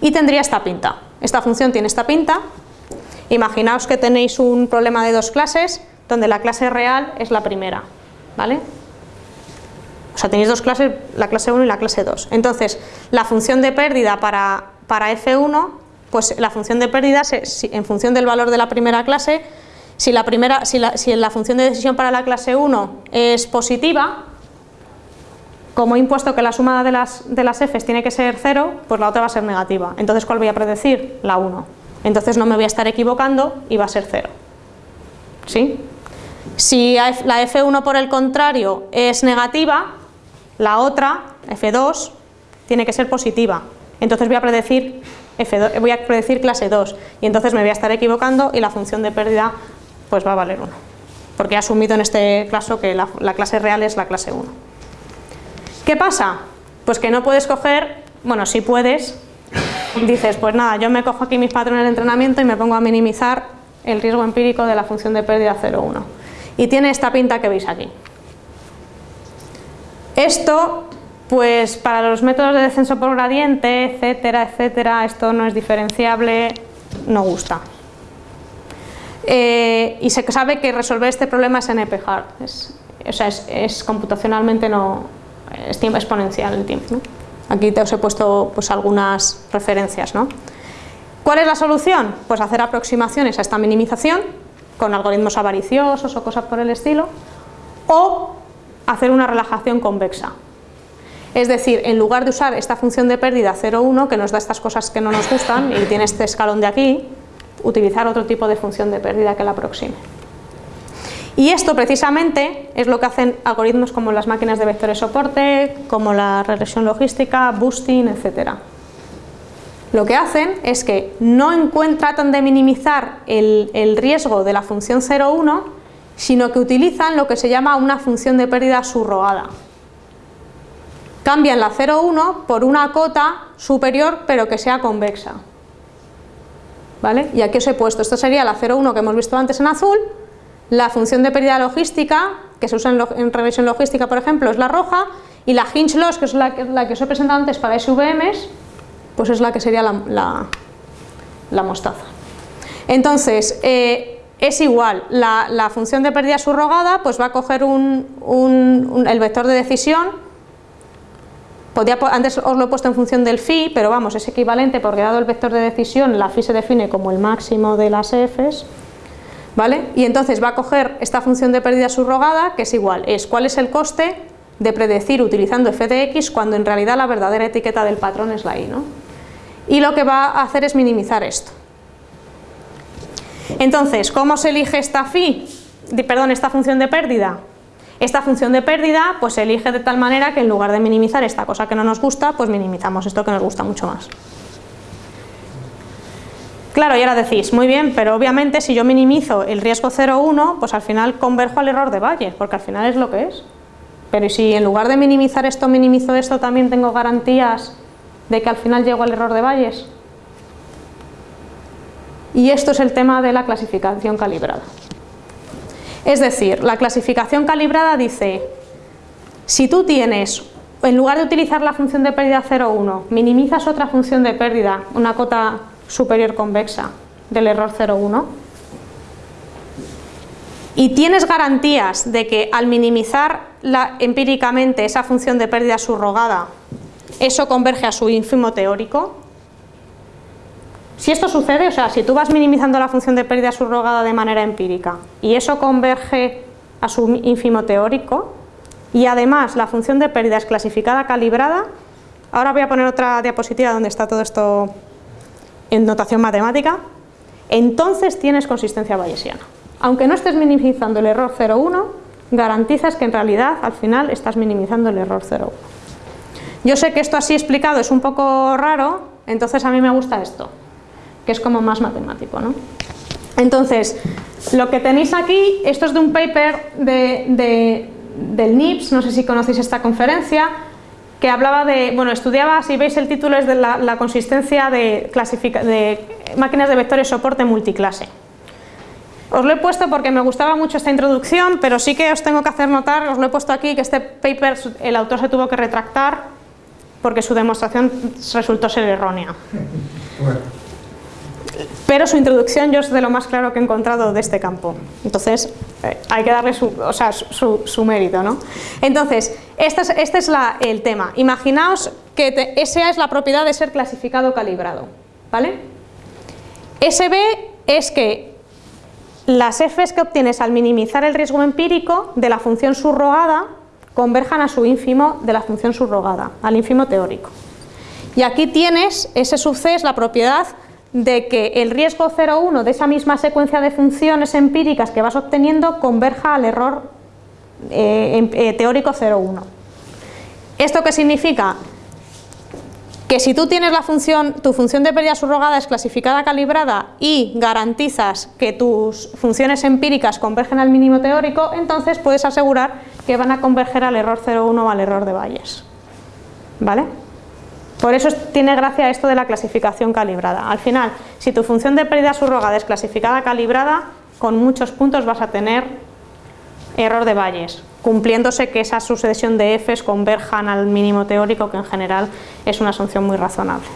Y tendría esta pinta, esta función tiene esta pinta, imaginaos que tenéis un problema de dos clases, donde la clase real es la primera, ¿vale? O sea, tenéis dos clases, la clase 1 y la clase 2. Entonces, la función de pérdida para, para F1, pues la función de pérdida, en función del valor de la primera clase, si la, primera, si la, si la función de decisión para la clase 1 es positiva, como he impuesto que la suma de las, de las f's tiene que ser 0, pues la otra va a ser negativa. Entonces, ¿cuál voy a predecir? La 1. Entonces no me voy a estar equivocando y va a ser 0. ¿Sí? Si la F1 por el contrario es negativa, la otra, F2, tiene que ser positiva. Entonces voy a predecir, F2, voy a predecir clase 2 y entonces me voy a estar equivocando y la función de pérdida pues va a valer 1. Porque he asumido en este caso que la, la clase real es la clase 1. ¿Qué pasa? Pues que no puedes coger, bueno, si puedes, dices, pues nada, yo me cojo aquí mis patrones de entrenamiento y me pongo a minimizar el riesgo empírico de la función de pérdida 0,1. Y tiene esta pinta que veis aquí. Esto, pues para los métodos de descenso por gradiente, etcétera, etcétera, esto no es diferenciable, no gusta. Eh, y se sabe que resolver este problema es NP-hard, o sea, es, computacionalmente no, es exponencial el tiempo. Aquí te os he puesto pues, algunas referencias. ¿no? ¿Cuál es la solución? Pues hacer aproximaciones a esta minimización con algoritmos avariciosos o cosas por el estilo, o hacer una relajación convexa. Es decir, en lugar de usar esta función de pérdida 0,1 que nos da estas cosas que no nos gustan y tiene este escalón de aquí, utilizar otro tipo de función de pérdida que la aproxime. Y esto precisamente es lo que hacen algoritmos como las máquinas de vectores soporte, como la regresión logística, boosting, etc. Lo que hacen es que no tratan de minimizar el, riesgo de la función 0,1 sino que utilizan lo que se llama una función de pérdida subrogada. Cambian la 0,1 por una cota superior pero que sea convexa. ¿Vale? Y aquí os he puesto, esto sería la 0,1 que hemos visto antes en azul, la función de pérdida logística, que se usa en, regresión logística por ejemplo, es la roja, y la hinge loss, que es la, que os he presentado antes para SVMs, pues es la que sería la, mostaza. Entonces, eh, es igual, la, función de pérdida subrogada pues va a coger el vector de decisión, antes os lo he puesto en función del phi, pero vamos, es equivalente porque dado el vector de decisión, la phi se define como el máximo de las f's, ¿vale? Y entonces va a coger esta función de pérdida subrogada, que es igual, es cuál es el coste de predecir utilizando f de x cuando en realidad la verdadera etiqueta del patrón es la y, ¿no? Y lo que va a hacer es minimizar esto. Entonces, ¿cómo se elige esta phi? Perdón, esta función de pérdida. Esta función de pérdida pues se elige de tal manera que en lugar de minimizar esta cosa que no nos gusta, pues minimizamos esto que nos gusta mucho más. Claro, y ahora decís, muy bien, pero obviamente si yo minimizo el riesgo 0,1, pues al final converjo al error de Valle, porque al final es lo que es. Pero si en lugar de minimizar esto, minimizo esto, también tengo garantías de que al final llego al error de Valles. Y esto es el tema de la clasificación calibrada. Es decir, la clasificación calibrada dice, si tú tienes, en lugar de utilizar la función de pérdida 0,1, minimizas otra función de pérdida, una cota superior convexa del error 0,1, y tienes garantías de que al minimizar empíricamente esa función de pérdida subrogada, eso converge a su ínfimo teórico, si esto sucede, o sea, si tú vas minimizando la función de pérdida subrogada de manera empírica y eso converge a su ínfimo teórico y además la función de pérdida es clasificada calibrada, ahora voy a poner otra diapositiva donde está todo esto en notación matemática, entonces tienes consistencia bayesiana. Aunque no estés minimizando el error 0,1, garantizas que en realidad al final estás minimizando el error 0,1. Yo sé que esto así explicado es un poco raro, entonces a mí me gusta esto que es como más matemático. ¿no? Entonces, Lo que tenéis aquí, esto es de un paper de, del NIPS, no sé si conocéis esta conferencia, que hablaba de, bueno, estudiaba, si veis el título es de la, consistencia de, de máquinas de vectores soporte multiclase. Os lo he puesto porque me gustaba mucho esta introducción, pero sí que os tengo que hacer notar, os lo he puesto aquí, que este paper el autor se tuvo que retractar porque su demostración resultó ser errónea. Pero su introducción yo es de lo más claro que he encontrado de este campo. Entonces, eh, hay que darle su, o sea, su, mérito. ¿no? Entonces, este es, este es el tema. Imaginaos que esa es la propiedad de ser clasificado calibrado. ¿vale? SB es que las f's que obtienes al minimizar el riesgo empírico de la función subrogada converjan a su ínfimo de la función subrogada, al ínfimo teórico. Y aquí tienes, ese sub c es la propiedad de que el riesgo 0,1 de esa misma secuencia de funciones empíricas que vas obteniendo converja al error eh, eh, teórico 0,1. ¿Esto qué significa? que si tú tienes la función, tu función de pérdida subrogada es clasificada calibrada y garantizas que tus funciones empíricas convergen al mínimo teórico, entonces puedes asegurar que van a converger al error 0,1 o al error de Bayes. ¿Vale? Por eso tiene gracia esto de la clasificación calibrada. Al final, si tu función de pérdida subrogada es clasificada calibrada, con muchos puntos vas a tener error de Bayes cumpliéndose que esa sucesión de f's converjan al mínimo teórico, que en general es una asunción muy razonable.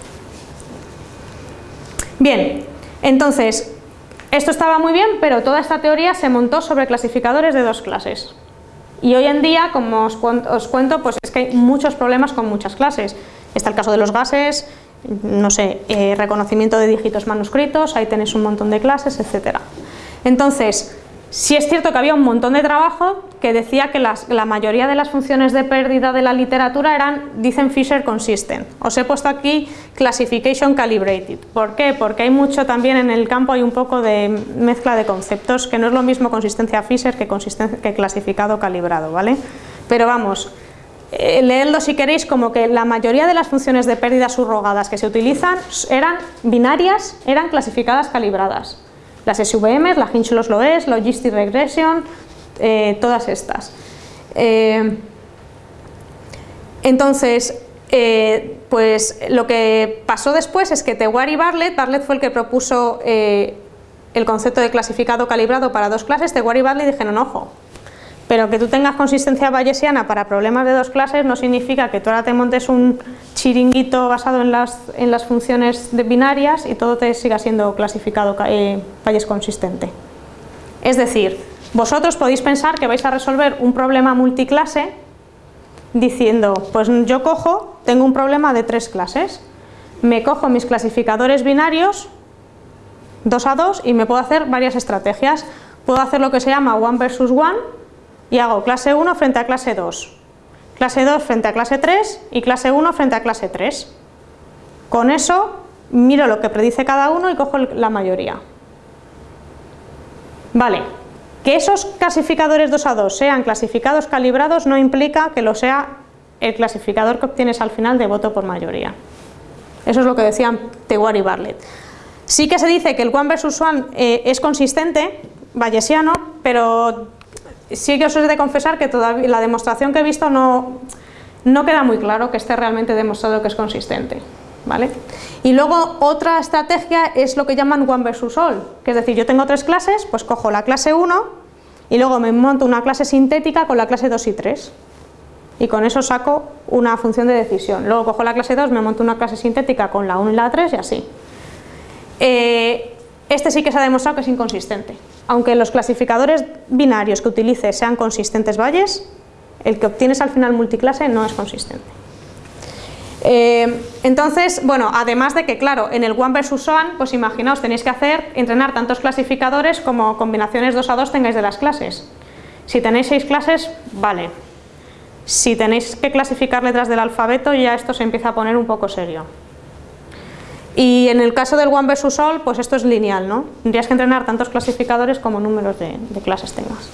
Bien, entonces, esto estaba muy bien, pero toda esta teoría se montó sobre clasificadores de dos clases. Y hoy en día, como os, cuento, pues es que hay muchos problemas con muchas clases. Está el caso de los gases, no sé, eh, reconocimiento de dígitos manuscritos, ahí tenéis un montón de clases, etc. Entonces, Sí es cierto que había un montón de trabajo que decía que la mayoría de las funciones de pérdida de la literatura eran, dicen Fisher consistent. Os he puesto aquí classification calibrated. ¿Por qué? Porque hay mucho también en el campo, hay un poco de mezcla de conceptos, que no es lo mismo consistencia Fisher que, que clasificado calibrado, ¿vale? Pero vamos, eh, leedlo si queréis como que la mayoría de las funciones de pérdida subrogadas que se utilizan eran binarias, eran clasificadas calibradas. Las SVM, la Hinch los es, Logistic Regression, eh, todas estas. Eh, entonces, pues lo que pasó después es que Tewar y Bartlett, Bartlett fue el que propuso el concepto de clasificado calibrado para dos clases, Tewar y Bartlett dijeron, ojo, pero que tú tengas consistencia bayesiana para problemas de dos clases no significa que tú ahora te montes un chiringuito basado en las, en las funciones de binarias y todo te siga siendo clasificado eh, Bayes consistente. Es decir, vosotros podéis pensar que vais a resolver un problema multiclase diciendo, pues yo cojo, tengo un problema de tres clases, me cojo mis clasificadores binarios, dos a dos, y me puedo hacer varias estrategias. Puedo hacer lo que se llama one versus one, y hago clase 1 frente a clase 2, clase 2 frente a clase 3 y clase 1 frente a clase 3. Con eso miro lo que predice cada uno y cojo la mayoría. Vale, que esos clasificadores 2 a 2 sean clasificados calibrados no implica que lo sea el clasificador que obtienes al final de voto por mayoría. Eso es lo que decían Tewar y Bartlett. Sí que se dice que el one versus one eh, es consistente, bayesiano, pero sí que os he de confesar que todavía la demostración que he visto no, no queda muy claro que esté realmente demostrado que es consistente. ¿Vale? Y luego otra estrategia es lo que llaman one versus all, que es decir, yo tengo tres clases, pues cojo la clase 1 y luego me monto una clase sintética con la clase 2 y 3 y con eso saco una función de decisión. Luego cojo la clase 2, me monto una clase sintética con la 1 y la 3 y así. Eh, este sí que se ha demostrado que es inconsistente. Aunque los clasificadores binarios que utilices sean consistentes valles, el que obtienes al final multiclase no es consistente. Eh, entonces, bueno, además de que, claro, en el one versus one, pues imaginaos, tenéis que hacer, entrenar tantos clasificadores como combinaciones 2 a 2 tengáis de las clases. Si tenéis 6 clases, vale. Si tenéis que clasificar letras del alfabeto, ya esto se empieza a poner un poco serio. Y en el caso del one versus all, pues esto es lineal, ¿no? Tendrías que entrenar tantos clasificadores como números de, clases tengas.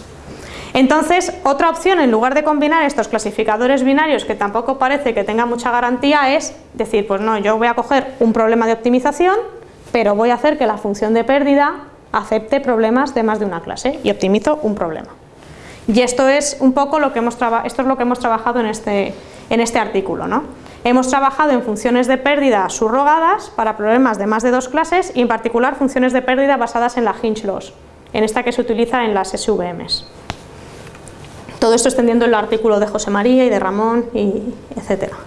Entonces, otra opción en lugar de combinar estos clasificadores binarios que tampoco parece que tenga mucha garantía es decir, pues no, yo voy a coger un problema de optimización, pero voy a hacer que la función de pérdida acepte problemas de más de una clase y optimizo un problema. Y esto es un poco lo que hemos, esto es lo que hemos trabajado en este, en este artículo. ¿no? Hemos trabajado en funciones de pérdida subrogadas para problemas de más de dos clases y en particular funciones de pérdida basadas en la hinge loss, en esta que se utiliza en las SVMs. Todo esto extendiendo el artículo de José María y de Ramón, y etcétera.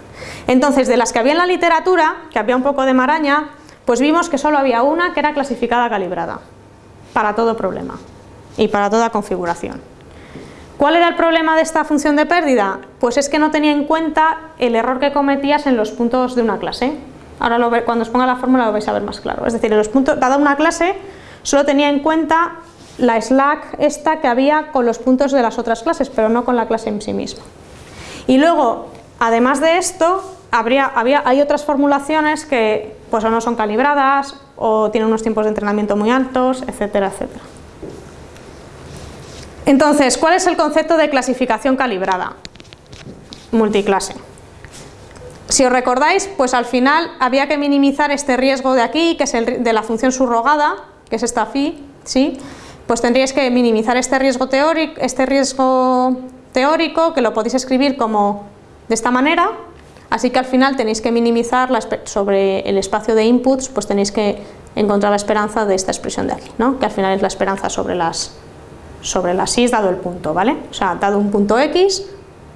Entonces, de las que había en la literatura, que había un poco de maraña, pues vimos que solo había una que era clasificada calibrada, para todo problema y para toda configuración. ¿Cuál era el problema de esta función de pérdida? Pues es que no tenía en cuenta el error que cometías en los puntos de una clase. Ahora cuando os ponga la fórmula lo vais a ver más claro. Es decir, en los puntos, dada una clase, solo tenía en cuenta la slack esta que había con los puntos de las otras clases, pero no con la clase en sí misma. Y luego, además de esto, habría, había, hay otras formulaciones que pues, o no son calibradas o tienen unos tiempos de entrenamiento muy altos, etcétera, etcétera. Entonces, ¿cuál es el concepto de clasificación calibrada? Multiclase. Si os recordáis, pues al final había que minimizar este riesgo de aquí, que es el de la función subrogada, que es esta phi, ¿sí? pues tendríais que minimizar este riesgo teórico, este riesgo teórico que lo podéis escribir como de esta manera, así que al final tenéis que minimizar sobre el espacio de inputs, pues tenéis que encontrar la esperanza de esta expresión de aquí, ¿no? que al final es la esperanza sobre las, sobre las y dado el punto, ¿vale? O sea, dado un punto x,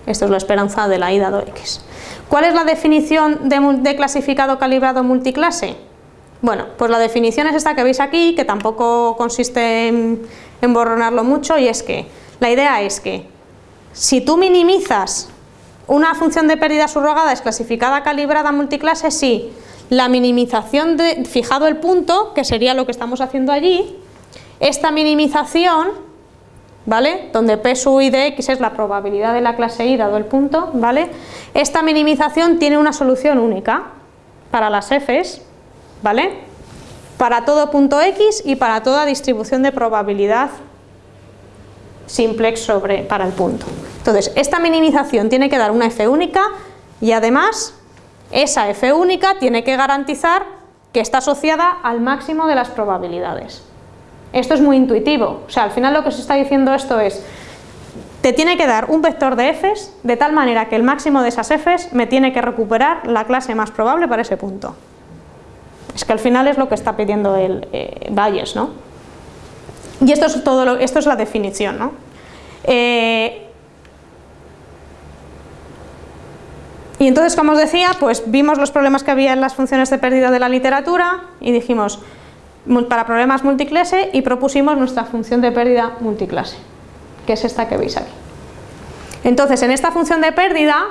esto es la esperanza de la y dado x. ¿Cuál es la definición de, clasificado calibrado multiclase? Bueno, pues la definición es esta que veis aquí, que tampoco consiste en, borronarlo mucho, y es que la idea es que si tú minimizas una función de pérdida subrogada es clasificada calibrada multiclase, sí, la minimización de, fijado el punto, que sería lo que estamos haciendo allí, esta minimización, ¿vale? Donde P sub i de x es la probabilidad de la clase i dado el punto, ¿vale? Esta minimización tiene una solución única para las f's, ¿vale? Para todo punto x y para toda distribución de probabilidad simplex sobre, para el punto. Entonces, esta minimización tiene que dar una f única y además esa f única tiene que garantizar que está asociada al máximo de las probabilidades. Esto es muy intuitivo, o sea, al final lo que se está diciendo esto es te tiene que dar un vector de f's de tal manera que el máximo de esas f's me tiene que recuperar la clase más probable para ese punto. Es que al final es lo que está pidiendo el eh, Bayes, ¿no? Y esto es, todo lo, esto es la definición, ¿no? Eh, y entonces, como os decía, pues vimos los problemas que había en las funciones de pérdida de la literatura y dijimos, para problemas multiclase y propusimos nuestra función de pérdida multiclase, que es esta que veis aquí. Entonces, en esta función de pérdida,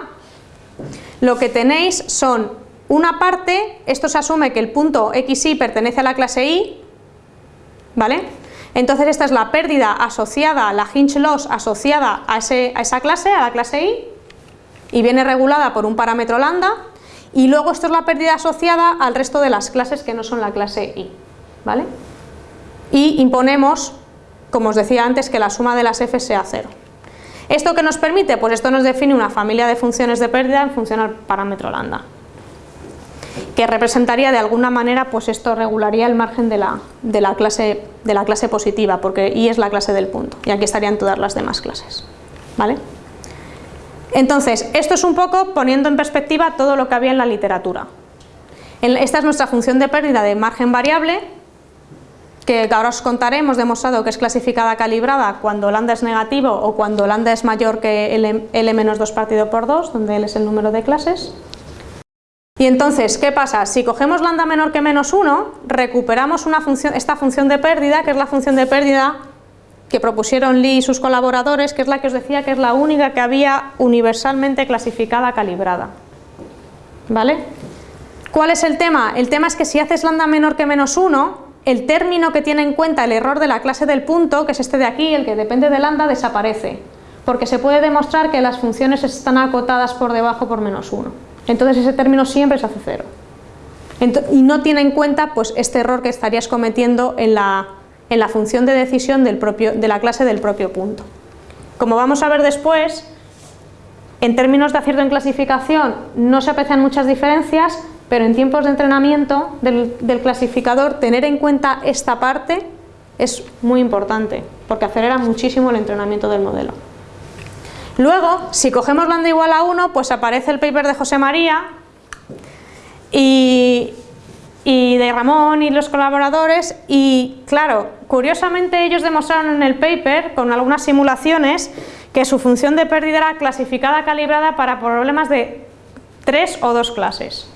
lo que tenéis son una parte, esto se asume que el punto xy pertenece a la clase i, ¿vale? Entonces esta es la pérdida asociada, la hinge loss asociada a, a esa clase, a la clase i, y viene regulada por un parámetro lambda, y luego esto es la pérdida asociada al resto de las clases que no son la clase i, ¿vale? Y imponemos, como os decía antes, que la suma de las f sea cero. ¿Esto qué nos permite? Pues esto nos define una familia de funciones de pérdida en función al parámetro lambda que representaría de alguna manera, pues esto regularía el margen de la, de la, clase, de la clase positiva, porque I es la clase del punto, y aquí estarían todas las demás clases. ¿vale? Entonces, esto es un poco poniendo en perspectiva todo lo que había en la literatura. Esta es nuestra función de pérdida de margen variable, que ahora os contaré, hemos demostrado que es clasificada calibrada cuando lambda es negativo o cuando lambda es mayor que L, menos 2 partido por 2, donde L es el número de clases. Y entonces, ¿qué pasa? Si cogemos lambda menor que menos 1, recuperamos esta función de pérdida, que es la función de pérdida que propusieron Lee y sus colaboradores, que es la que os decía que es la única que había universalmente clasificada calibrada. ¿Vale? ¿Cuál es el tema? El tema es que si haces lambda menor que menos 1, el término que tiene en cuenta el error de la clase del punto, que es este de aquí, el que depende de lambda, desaparece. Porque se puede demostrar que las funciones están acotadas por debajo por menos 1. Entonces ese término siempre se hace cero. y no tiene en cuenta pues, este error que estarías cometiendo en la, en la función de decisión del propio, de la clase del propio punto. Como vamos a ver después, en términos de acierto en clasificación no se aprecian muchas diferencias, pero en tiempos de entrenamiento del, clasificador tener en cuenta esta parte es muy importante, porque acelera muchísimo el entrenamiento del modelo. Luego, si cogemos lambda igual a 1, pues aparece el paper de José María y, y de Ramón y los colaboradores y claro, curiosamente ellos demostraron en el paper con algunas simulaciones que su función de pérdida era clasificada calibrada para problemas de tres o dos clases.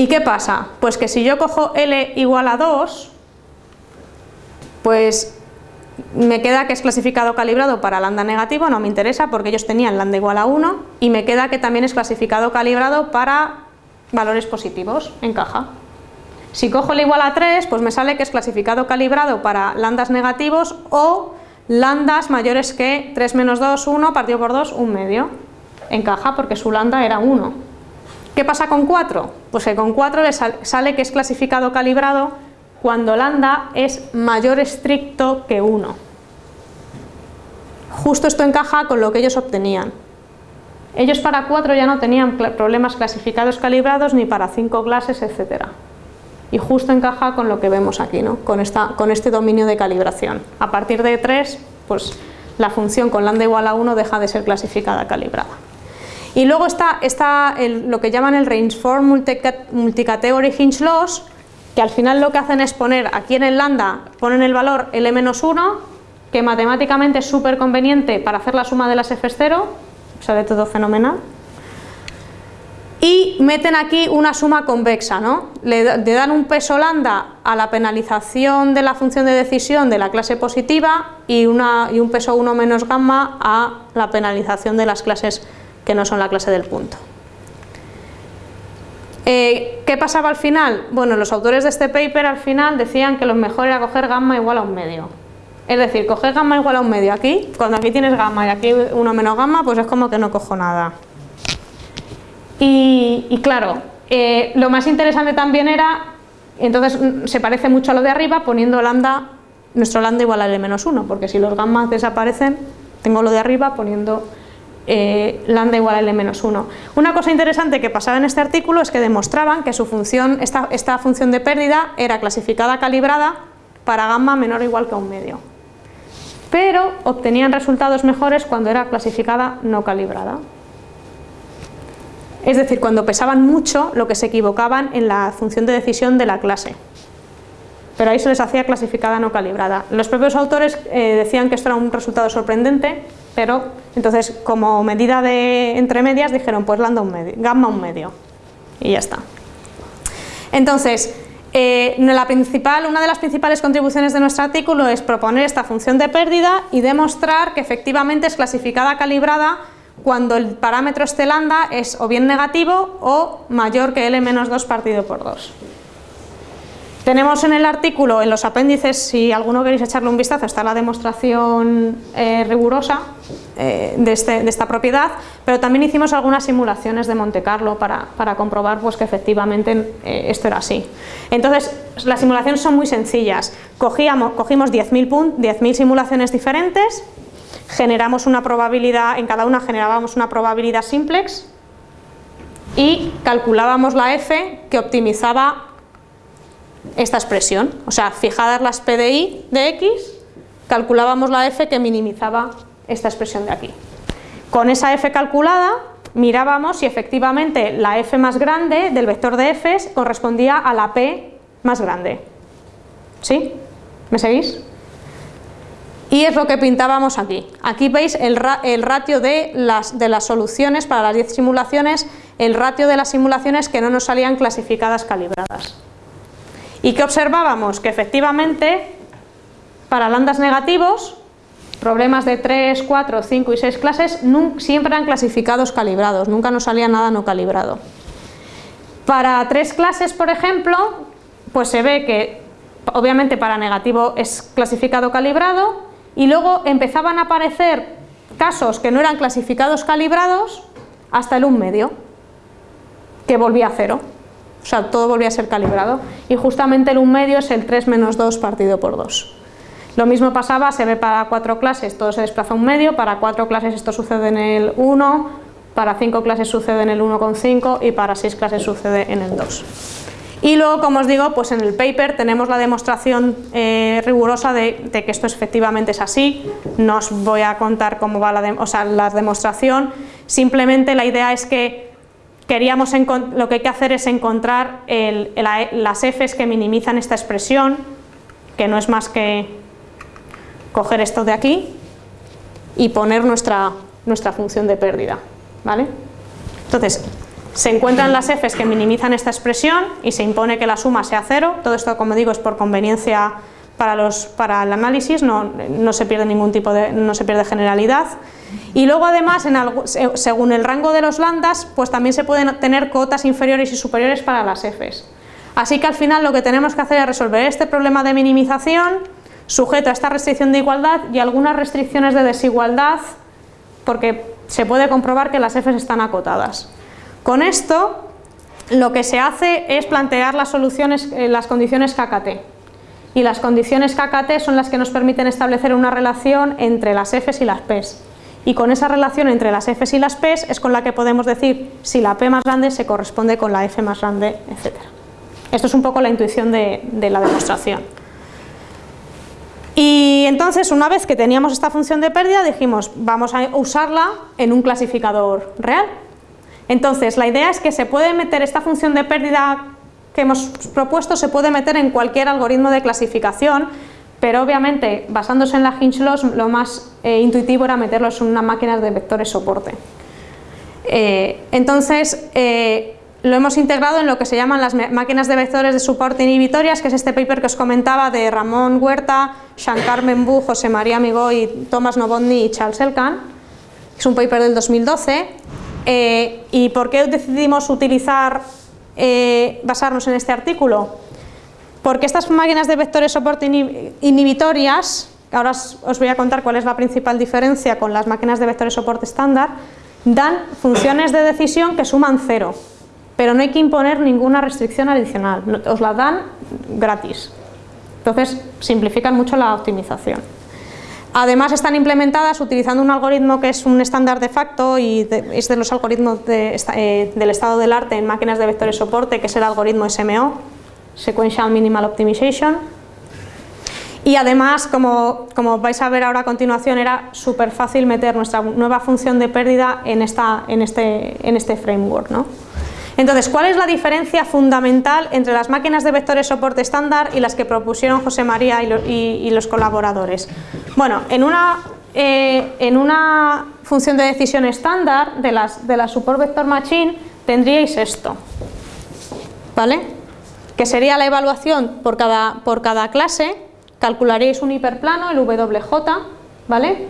¿Y qué pasa? Pues que si yo cojo L igual a 2, pues me queda que es clasificado calibrado para lambda negativo, no me interesa porque ellos tenían lambda igual a 1 y me queda que también es clasificado calibrado para valores positivos, encaja. Si cojo el igual a 3, pues me sale que es clasificado calibrado para lambdas negativos o lambdas mayores que 3 menos 2, 1, partido por 2, un medio. Encaja porque su lambda era 1. ¿Qué pasa con 4? Pues que con 4 le sale que es clasificado calibrado cuando lambda es mayor estricto que 1. Justo esto encaja con lo que ellos obtenían. Ellos para 4 ya no tenían problemas clasificados calibrados ni para 5 clases, etc. Y justo encaja con lo que vemos aquí, ¿no? con, con este dominio de calibración. A partir de 3, pues la función con lambda igual a 1 deja de ser clasificada calibrada. Y luego está, lo que llaman el Rainsford Multicategory Hinge Loss, que al final lo que hacen es poner aquí en el lambda, ponen el valor L-1, que matemáticamente es súper conveniente para hacer la suma de las F0, sale todo fenomenal. Y meten aquí una suma convexa, ¿no? Le, dan un peso lambda a la penalización de la función de decisión de la clase positiva y, una, y un peso 1 menos gamma a la penalización de las clases que no son la clase del punto. Eh, ¿Qué pasaba al final? Bueno, los autores de este paper al final decían que lo mejor era coger gamma igual a un medio. Es decir, coger gamma igual a un medio aquí, cuando aquí tienes gamma y aquí uno menos gamma, pues es como que no cojo nada. Y, claro, eh, lo más interesante también era, entonces se parece mucho a lo de arriba poniendo lambda, nuestro lambda igual a L-1, porque si los gammas desaparecen, tengo lo de arriba poniendo eh, lambda igual a L-1. Una cosa interesante que pasaba en este artículo es que demostraban que su función, esta, esta función de pérdida era clasificada calibrada para gamma menor o igual que un medio. Pero obtenían resultados mejores cuando era clasificada no calibrada. Es decir, cuando pesaban mucho lo que se equivocaban en la función de decisión de la clase. Pero ahí se les hacía clasificada no calibrada. Los propios autores eh, decían que esto era un resultado sorprendente pero entonces como medida de entre medias dijeron pues lambda un medio, gamma un medio y ya está. Entonces, eh, la principal, una de las principales contribuciones de nuestro artículo es proponer esta función de pérdida y demostrar que efectivamente es clasificada calibrada cuando el parámetro este lambda es o bien negativo o mayor que L menos 2 partido por 2. Tenemos en el artículo, en los apéndices, si alguno queréis echarle un vistazo, está la demostración eh, rigurosa eh, este, de, esta propiedad, pero también hicimos algunas simulaciones de Monte Carlo para, comprobar pues, que efectivamente eh, esto era así. Entonces, las simulaciones son muy sencillas. Cogíamos, cogimos 10.000 simulaciones diferentes, generamos una probabilidad, en cada una generábamos una probabilidad simplex y calculábamos la f que optimizaba esta expresión. O sea, fijadas las PDI de X, calculábamos la F que minimizaba esta expresión de aquí. Con esa F calculada, mirábamos si efectivamente la F más grande del vector de F correspondía a la P más grande. ¿Sí? ¿Me seguís? Y es lo que pintábamos aquí. Aquí veis el, ratio de las, de las soluciones para las 10 simulaciones, el ratio de las simulaciones que no nos salían clasificadas calibradas. ¿Y qué observábamos? Que efectivamente para lambdas negativos, problemas de 3, 4, 5 y 6 clases siempre eran clasificados calibrados, nunca nos salía nada no calibrado. Para tres clases, por ejemplo, pues se ve que obviamente para negativo es clasificado calibrado y luego empezaban a aparecer casos que no eran clasificados calibrados hasta el 1 medio, que volvía a cero. O sea, todo volvía a ser calibrado. Y justamente el 1 medio es el 3 menos 2 partido por 2. Lo mismo pasaba, se ve para cuatro clases, todo se desplaza un medio, para cuatro clases esto sucede en el 1, para cinco clases sucede en el 1,5 y para seis clases sucede en el 2. Y luego, como os digo, pues en el paper tenemos la demostración eh, rigurosa de, que esto efectivamente es así. No os voy a contar cómo va la, la demostración, simplemente la idea es que queríamos lo que hay que hacer es encontrar las f's que minimizan esta expresión, que no es más que coger esto de aquí y poner nuestra, nuestra función de pérdida. ¿vale? Entonces, se encuentran las f's que minimizan esta expresión y se impone que la suma sea cero. Todo esto, como digo, es por conveniencia para, los, para el análisis, no, no, se pierde ningún tipo de, no se pierde generalidad. Y luego además, en según el rango de los lambdas, pues también se pueden tener cotas inferiores y superiores para las f's. Así que al final lo que tenemos que hacer es resolver este problema de minimización sujeto a esta restricción de igualdad y algunas restricciones de desigualdad porque se puede comprobar que las f's están acotadas. Con esto lo que se hace es plantear las soluciones, eh, las condiciones KKT. Y las condiciones KKT son las que nos permiten establecer una relación entre las Fs y las Ps. Y con esa relación entre las Fs y las Ps es con la que podemos decir si la P más grande se corresponde con la F más grande, etc. Esto es un poco la intuición de, de la demostración. Y entonces, una vez que teníamos esta función de pérdida, dijimos, vamos a usarla en un clasificador real. Entonces, la idea es que se puede meter esta función de pérdida que hemos propuesto, se puede meter en cualquier algoritmo de clasificación, pero obviamente, basándose en la Hinch Loss, lo más eh, intuitivo era meterlos en una máquina de vectores soporte. Eh, entonces, eh, lo hemos integrado en lo que se llaman las máquinas de vectores de soporte inhibitorias, que es este paper que os comentaba de Ramón Huerta, Shankar Membu, José María Migoy, Thomas Novotny y Charles Elkan. Es un paper del 2012 eh, ¿Y por qué decidimos utilizar, eh, basarnos en este artículo? Porque estas máquinas de vectores soporte inhibitorias, ahora os voy a contar cuál es la principal diferencia con las máquinas de vectores soporte estándar, dan funciones de decisión que suman cero, pero no hay que imponer ninguna restricción adicional, os la dan gratis. Entonces simplifican mucho la optimización. Además están implementadas utilizando un algoritmo que es un estándar de facto y es de los algoritmos eh, del estado del arte en máquinas de vectores soporte, que es el algoritmo SMO, Sequential Minimal Optimization. Y además, como, vais a ver ahora a continuación, era súper fácil meter nuestra nueva función de pérdida en, esta, en, este, en este framework. ¿no? Entonces, ¿cuál es la diferencia fundamental entre las máquinas de vectores soporte estándar y las que propusieron José María y, los colaboradores? Bueno, en una, eh, en una función de decisión estándar de las, de la support vector machine tendríais esto, ¿vale? Que sería la evaluación por cada, por cada clase, calcularíais un hiperplano, el WJ, ¿vale?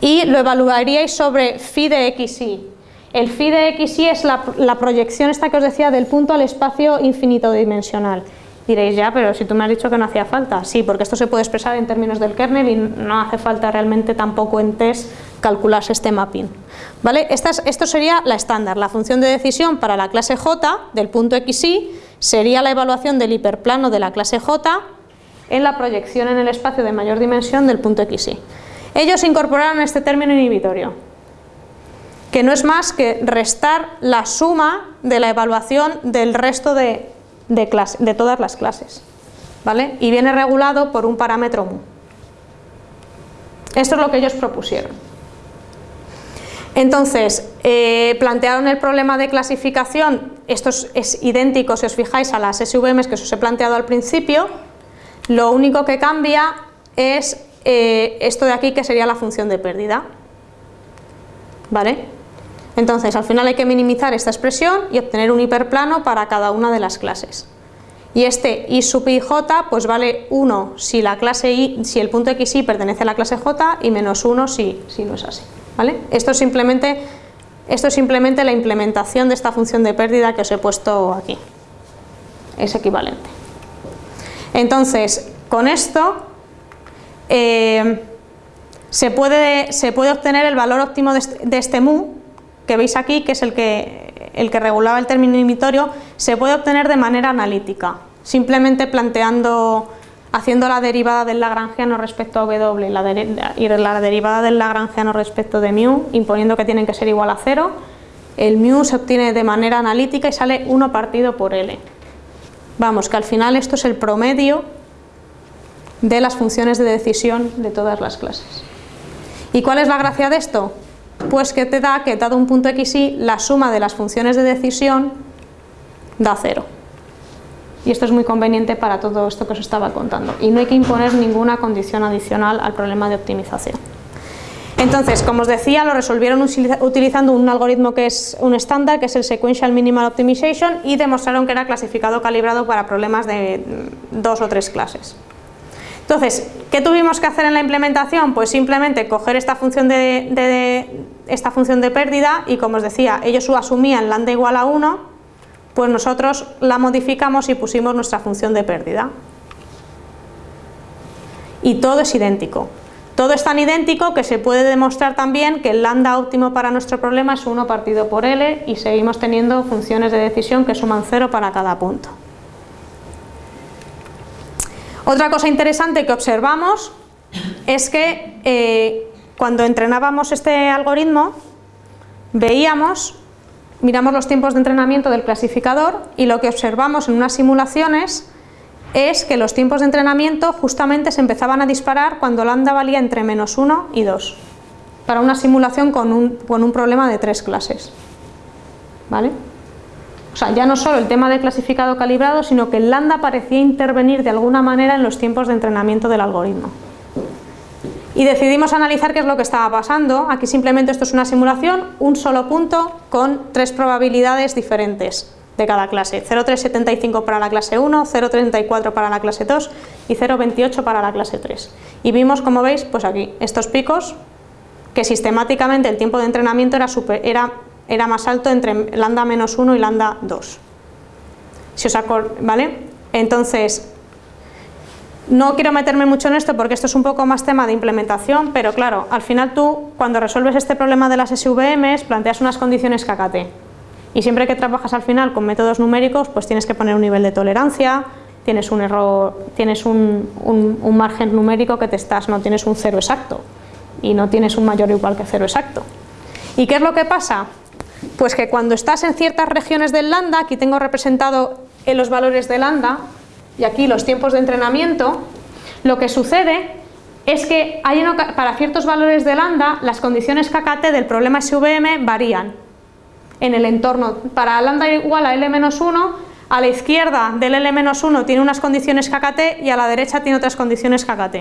Y lo evaluaríais sobre phi de xy, el phi de xy es la, proyección esta que os decía del punto al espacio infinito dimensional. Diréis, ya, pero si tú me has dicho que no hacía falta. Sí, porque esto se puede expresar en términos del kernel y no hace falta realmente tampoco en test calcularse este mapping. ¿Vale? Esta esto sería la estándar. La función de decisión para la clase J del punto xy sería la evaluación del hiperplano de la clase J en la proyección en el espacio de mayor dimensión del punto xy. Ellos incorporaron este término inhibitorio, que no es más que restar la suma de la evaluación del resto de, de, todas las clases. ¿vale? Y viene regulado por un parámetro mu. Esto es lo que ellos propusieron. Entonces, eh, plantearon el problema de clasificación, esto es, idéntico si os fijáis a las SVMs que os he planteado al principio, lo único que cambia es eh, esto de aquí que sería la función de pérdida. ¿Vale? Entonces, al final hay que minimizar esta expresión y obtener un hiperplano para cada una de las clases. Y este i sub i j pues vale 1 si la clase i, si el punto xy pertenece a la clase j y menos 1 si, si no es así. ¿vale? Esto, es simplemente, esto es simplemente la implementación de esta función de pérdida que os he puesto aquí. Es equivalente. Entonces, con esto eh, se, puede, se puede obtener el valor óptimo de este, de este mu que veis aquí, que es el que, el que regulaba el término inhibitorio, se puede obtener de manera analítica, simplemente planteando, haciendo la derivada del lagrangiano respecto a W y la, derivada del lagrangiano respecto de mu, imponiendo que tienen que ser igual a cero, el mu se obtiene de manera analítica y sale 1 partido por L. Vamos, que al final esto es el promedio de las funciones de decisión de todas las clases. ¿Y cuál es la gracia de esto? Pues que te da que dado un punto xy, la suma de las funciones de decisión da cero. Y esto es muy conveniente para todo esto que os estaba contando. Y no hay que imponer ninguna condición adicional al problema de optimización. Entonces, como os decía, lo resolvieron utilizando un algoritmo que es un estándar, que es el Sequential Minimal Optimization, y demostraron que era clasificado calibrado para problemas de dos o tres clases. Entonces, ¿qué tuvimos que hacer en la implementación? Pues simplemente coger esta función de, esta función de pérdida y como os decía, ellos asumían lambda igual a 1, pues nosotros la modificamos y pusimos nuestra función de pérdida. Y todo es idéntico. Todo es tan idéntico que se puede demostrar también que el lambda óptimo para nuestro problema es 1 partido por L y seguimos teniendo funciones de decisión que suman 0 para cada punto. Otra cosa interesante que observamos es que eh, cuando entrenábamos este algoritmo veíamos, miramos los tiempos de entrenamiento del clasificador y lo que observamos en unas simulaciones es que los tiempos de entrenamiento justamente se empezaban a disparar cuando lambda valía entre menos 1 y 2 para una simulación con un, con un problema de tres clases. ¿Vale? O sea, ya no solo el tema del clasificado calibrado, sino que el lambda parecía intervenir de alguna manera en los tiempos de entrenamiento del algoritmo. Y decidimos analizar qué es lo que estaba pasando. Aquí simplemente esto es una simulación, un solo punto con tres probabilidades diferentes de cada clase. 0,375 para la clase 1, 0,34 para la clase 2 y 0,28 para la clase 3. Y vimos, como veis, pues aquí, estos picos, que sistemáticamente el tiempo de entrenamiento era, super, era era más alto entre lambda menos 1 y lambda 2. Si os ¿vale? Entonces, no quiero meterme mucho en esto porque esto es un poco más tema de implementación, pero claro, al final tú cuando resuelves este problema de las SVMs planteas unas condiciones KKT y siempre que trabajas al final con métodos numéricos pues tienes que poner un nivel de tolerancia, tienes un error, tienes un, un margen numérico que te estás, no tienes un cero exacto y no tienes un mayor o igual que cero exacto. ¿Y qué es lo que pasa? Pues que cuando estás en ciertas regiones del lambda, aquí tengo representado en los valores de lambda y aquí los tiempos de entrenamiento, lo que sucede es que hay para ciertos valores de lambda las condiciones KKT del problema SVM varían en el entorno. Para lambda igual a L-1, a la izquierda del L-1 tiene unas condiciones KKT y a la derecha tiene otras condiciones KKT.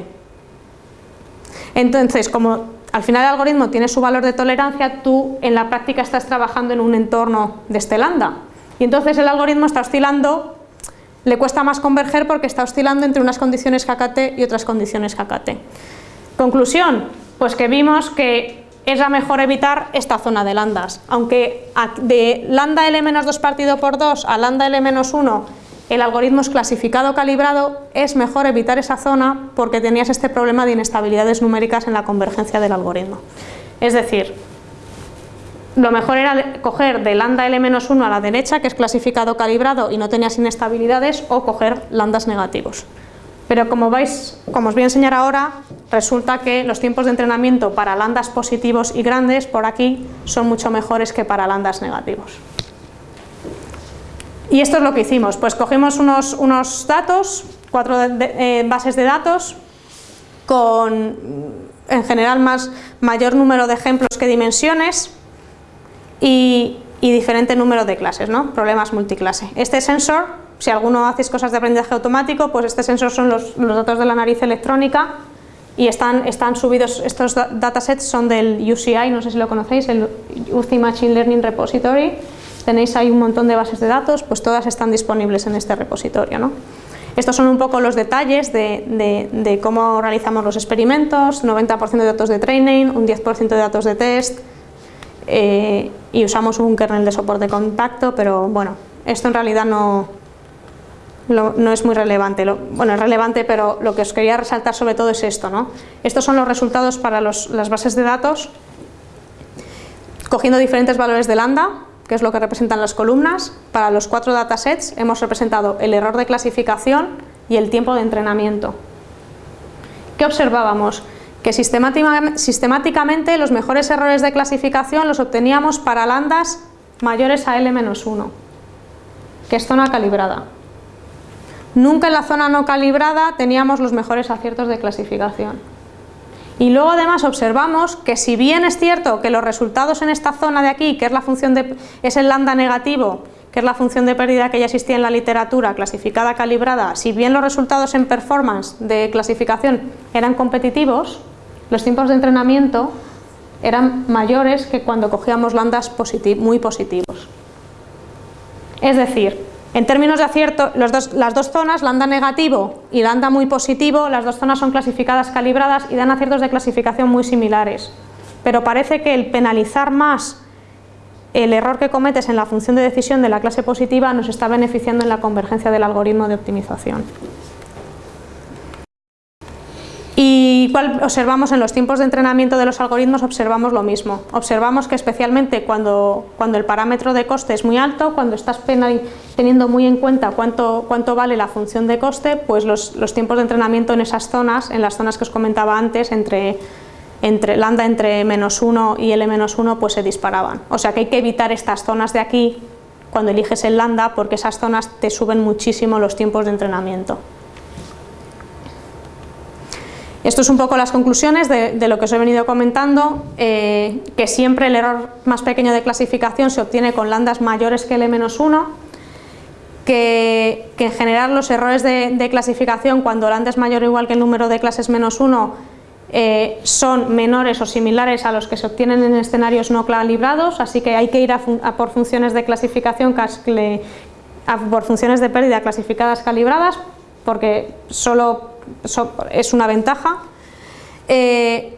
Entonces, como al final el algoritmo tiene su valor de tolerancia, tú en la práctica estás trabajando en un entorno de este lambda. Y entonces el algoritmo está oscilando, le cuesta más converger porque está oscilando entre unas condiciones KKT y otras condiciones KKT. Conclusión, pues que vimos que es la mejor evitar esta zona de lambdas. Aunque de lambda L-2 partido por 2 a lambda L-1 el algoritmo es clasificado calibrado, es mejor evitar esa zona porque tenías este problema de inestabilidades numéricas en la convergencia del algoritmo. Es decir, lo mejor era coger de lambda L-1 a la derecha, que es clasificado calibrado y no tenías inestabilidades, o coger lambdas negativos. Pero como, vais, como os voy a enseñar ahora, resulta que los tiempos de entrenamiento para lambdas positivos y grandes por aquí son mucho mejores que para lambdas negativos. Y esto es lo que hicimos, pues cogimos unos, unos datos, cuatro eh, bases de datos, con en general más, mayor número de ejemplos que dimensiones y, diferente número de clases, ¿no? problemas multiclase. Este sensor, si alguno hacéis cosas de aprendizaje automático, pues este sensor son los, los datos de la nariz electrónica y están, están subidos, estos datasets son del UCI, no sé si lo conocéis, el UCI Machine Learning Repository, tenéis ahí un montón de bases de datos, pues todas están disponibles en este repositorio. ¿no? Estos son un poco los detalles de, cómo realizamos los experimentos, 90% de datos de training, un 10% de datos de test eh, y usamos un kernel de soporte de contacto, pero bueno, esto en realidad no, no es muy relevante. bueno, es relevante, pero lo que os quería resaltar sobre todo es esto. ¿no? Estos son los resultados para las bases de datos, cogiendo diferentes valores de lambda, que es lo que representan las columnas. Para los cuatro datasets hemos representado el error de clasificación y el tiempo de entrenamiento. ¿Qué observábamos? Que sistemáticamente los mejores errores de clasificación los obteníamos para lambdas mayores a L-1, que es zona calibrada. nunca en la zona no calibrada teníamos los mejores aciertos de clasificación. Y luego además observamos que si bien es cierto que los resultados en esta zona de aquí, que es la función de, es el lambda negativo, que es la función de pérdida que ya existía en la literatura, clasificada, calibrada, si bien los resultados en performance de clasificación eran competitivos, los tiempos de entrenamiento eran mayores que cuando cogíamos lambdas muy positivos. Es decir, en términos de acierto, las dos zonas, lambda negativo y lambda muy positivo, las dos zonas son clasificadas calibradas y dan aciertos de clasificación muy similares. Pero parece que el penalizar más el error que cometes en la función de decisión de la clase positiva nos está beneficiando en la convergencia del algoritmo de optimización. Cuál observamos en los tiempos de entrenamiento de los algoritmos, observamos lo mismo. Observamos que especialmente cuando, cuando el parámetro de coste es muy alto, cuando estás teniendo muy en cuenta cuánto, cuánto vale la función de coste, pues los, los tiempos de entrenamiento en esas zonas, en las zonas que os comentaba antes, entre entre lambda entre menos 1 y L menos 1 pues se disparaban. O sea que hay que evitar estas zonas de aquí cuando eliges el lambda porque esas zonas te suben muchísimo los tiempos de entrenamiento. Esto es un poco las conclusiones de, lo que os he venido comentando, eh, que siempre el error más pequeño de clasificación se obtiene con lambdas mayores que L-1, que, que, en general los errores de, clasificación cuando lambda es mayor o igual que el número de clases menos 1 eh, son menores o similares a los que se obtienen en escenarios no calibrados, así que hay que ir a, por funciones de clasificación, por funciones de pérdida clasificadas calibradas, porque solo es una ventaja. Eh,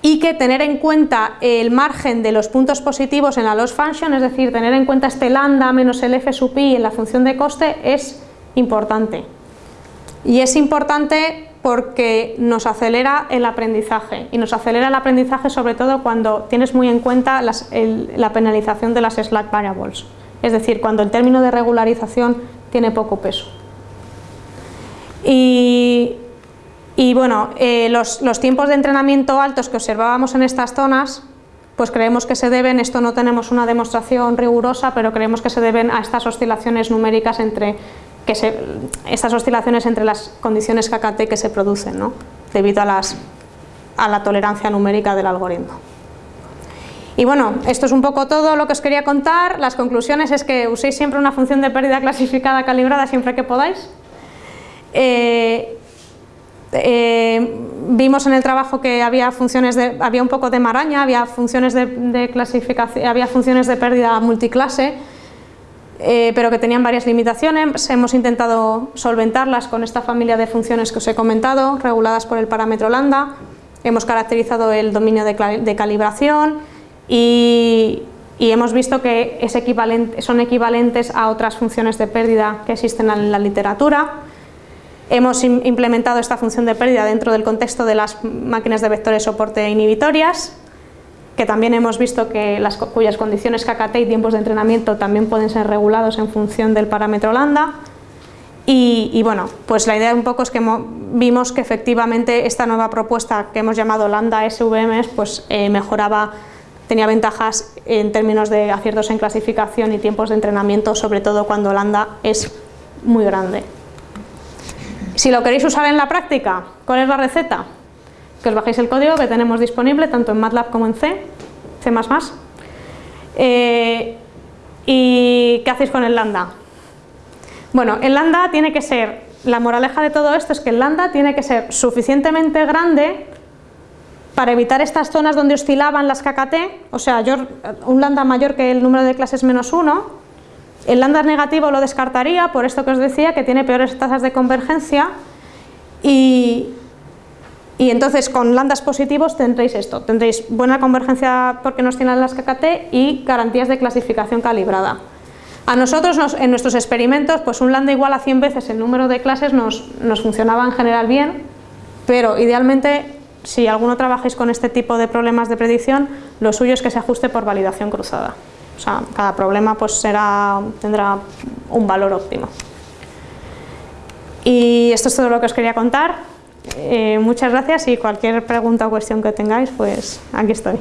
y que tener en cuenta el margen de los puntos positivos en la loss function, es decir, tener en cuenta este lambda menos el f sub i en la función de coste es importante. Y es importante porque nos acelera el aprendizaje y nos acelera el aprendizaje sobre todo cuando tienes muy en cuenta la penalización de las slack variables, es decir, cuando el término de regularización tiene poco peso. Y, bueno, eh, los, los tiempos de entrenamiento altos que observábamos en estas zonas pues creemos que se deben, esto no tenemos una demostración rigurosa, pero creemos que se deben a estas oscilaciones numéricas entre estas oscilaciones entre las condiciones KKT que se producen, ¿no? debido a, las, a la tolerancia numérica del algoritmo. Y bueno, esto es un poco todo lo que os quería contar. Las conclusiones es que uséis siempre una función de pérdida clasificada calibrada siempre que podáis. Eh, eh, vimos en el trabajo que había funciones de, había un poco de maraña, había funciones de clasificación, había funciones de pérdida multiclase eh, pero que tenían varias limitaciones. Hemos intentado solventarlas con esta familia de funciones que os he comentado, reguladas por el parámetro lambda. Hemos caracterizado el dominio de, calibración y, hemos visto que es equivalente, son equivalentes a otras funciones de pérdida que existen en la literatura. Hemos implementado esta función de pérdida dentro del contexto de las máquinas de vectores soporte inhibitorias que también hemos visto que las, cuyas condiciones KKT y tiempos de entrenamiento también pueden ser regulados en función del parámetro lambda. Y, bueno, pues la idea un poco es que vimos que efectivamente esta nueva propuesta que hemos llamado lambda SVM pues eh, mejoraba, tenía ventajas en términos de aciertos en clasificación y tiempos de entrenamiento, sobre todo cuando lambda es muy grande. Si lo queréis usar en la práctica, ¿cuál es la receta? que os bajéis el código que tenemos disponible tanto en MATLAB como en C, C++. Eh, ¿Y qué hacéis con el lambda? Bueno, el lambda tiene que ser, la moraleja de todo esto es que el lambda tiene que ser suficientemente grande para evitar estas zonas donde oscilaban las KKT, o sea, un lambda mayor que el número de clases menos 1, el lambda negativo lo descartaría, por esto que os decía, que tiene peores tasas de convergencia, y, y entonces con lambdas positivos tendréis esto, tendréis buena convergencia porque nos tienen las KKT y garantías de clasificación calibrada. A nosotros en nuestros experimentos pues un lambda igual a 100 veces el número de clases nos, nos funcionaba en general bien, pero idealmente si alguno trabajáis con este tipo de problemas de predicción, lo suyo es que se ajuste por validación cruzada. O sea, cada problema pues será, tendrá un valor óptimo. Y esto es todo lo que os quería contar. Eh, muchas gracias y cualquier pregunta o cuestión que tengáis, pues aquí estoy.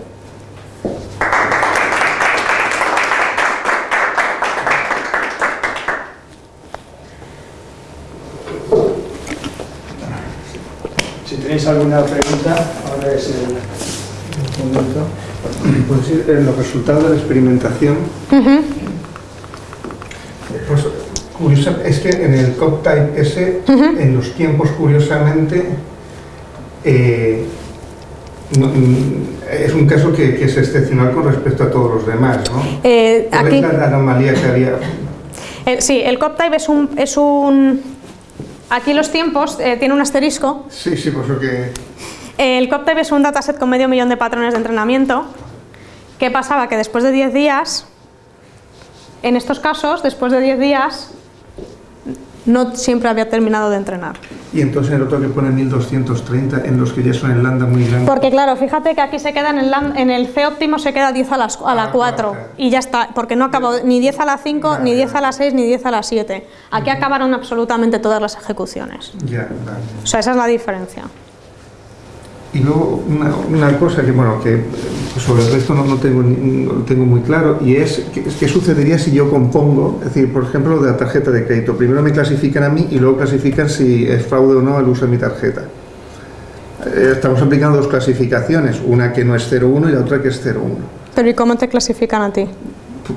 Si tenéis alguna pregunta, ahora es el momento. Pues en los resultados de la experimentación, Ujú. pues curiosa, es que en el COP-Type S, en los tiempos, curiosamente, eh, no- mm, es un caso que, que es excepcional con respecto a todos los demás, ¿no? Eh, ¿Cuál aquí, es la anomalía que había? el- sí, el COP-Type es un, es un... Aquí los tiempos eh, tiene un asterisco. Sí, sí, por eso que... El COP-Type es un dataset con medio millón de patrones de entrenamiento. ¿Qué pasaba? Que después de 10 días, en estos casos, después de 10 días, no siempre había terminado de entrenar. Y entonces el otro que pone 1230, en los que ya son en lambda muy grandes. Porque claro, fíjate que aquí se queda en el, en el C óptimo se queda 10 a, las, a la la 4 cuarta. y ya está, porque no acabó ni 10 a la 5, Vale, ni 10 a la 6, ni 10 a la 7. Aquí acabaron absolutamente todas las ejecuciones. Ya, vale. O sea, esa es la diferencia. Y luego una, una cosa que, bueno, que eh, sobre el resto no, no tengo, no tengo muy claro, y es qué sucedería si yo compongo, es decir, por ejemplo, lo de la tarjeta de crédito. Primero me clasifican a mí y luego clasifican si es fraude o no el uso de mi tarjeta. Eh, Estamos aplicando dos clasificaciones, una que no es 0,1 y la otra que es 0,1. Pero ¿y cómo te clasifican a ti?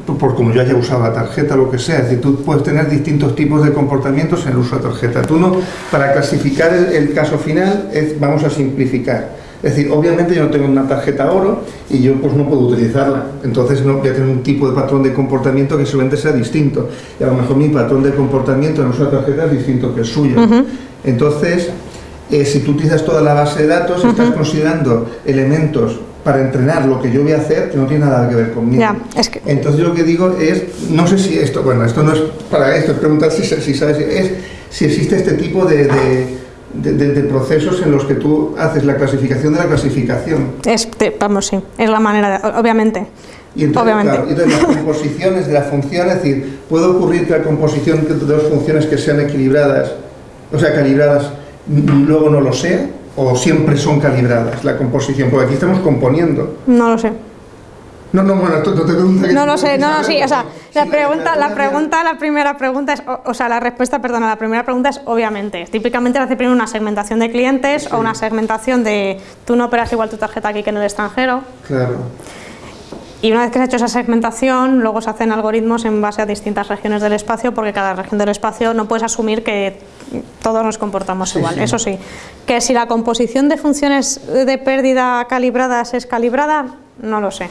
Por, por como yo haya usado la tarjeta, lo que sea. Es decir, tú puedes tener distintos tipos de comportamientos en el uso de tarjeta. Tú no, para clasificar el, el caso final, es- vamos a simplificar. Es decir, obviamente yo no tengo una tarjeta oro y yo pues no puedo utilizarla. Entonces no voy a tener un tipo de patrón de comportamiento que seguramente sea distinto. Y a lo mejor mi patrón de comportamiento en el uso de tarjeta es distinto que el suyo. Entonces, eh, si tú utilizas toda la base de datos, estás considerando elementos para entrenar lo que yo voy a hacer que no tiene nada que ver conmigo. Ya, es que- Entonces yo lo que digo es, no sé si esto, bueno, esto no es para esto, es preguntar si, si sabes, es si existe este tipo de, de- de- de- procesos en los que tú haces la clasificación de la clasificación. Es, vamos, sí, es la manera, de- obviamente. Y entonces, claro, y entonces las composiciones de la función, es decir, puede ocurrir que la composición de dos funciones que sean equilibradas, o sea, calibradas, luego no lo sea, o siempre son calibradas la composición, porque aquí estamos componiendo. No lo sé. No, no, bueno, esto no te que No tú lo sé, no, no, sí, o sea, la pregunta, la pregunta, la primera pregunta es, o, o sea, la respuesta, perdona, la primera pregunta es obviamente. Típicamente hace primero una segmentación de clientes o una segmentación de tú no operas igual tu tarjeta aquí que en el extranjero. Claro. Y una vez que se ha hecho esa segmentación, luego se hacen algoritmos en base a distintas regiones del espacio, porque cada región del espacio no puedes asumir que todos nos comportamos Sí, igual. sí. Eso sí, que si la composición de funciones de pérdida calibradas es calibrada, no lo sé.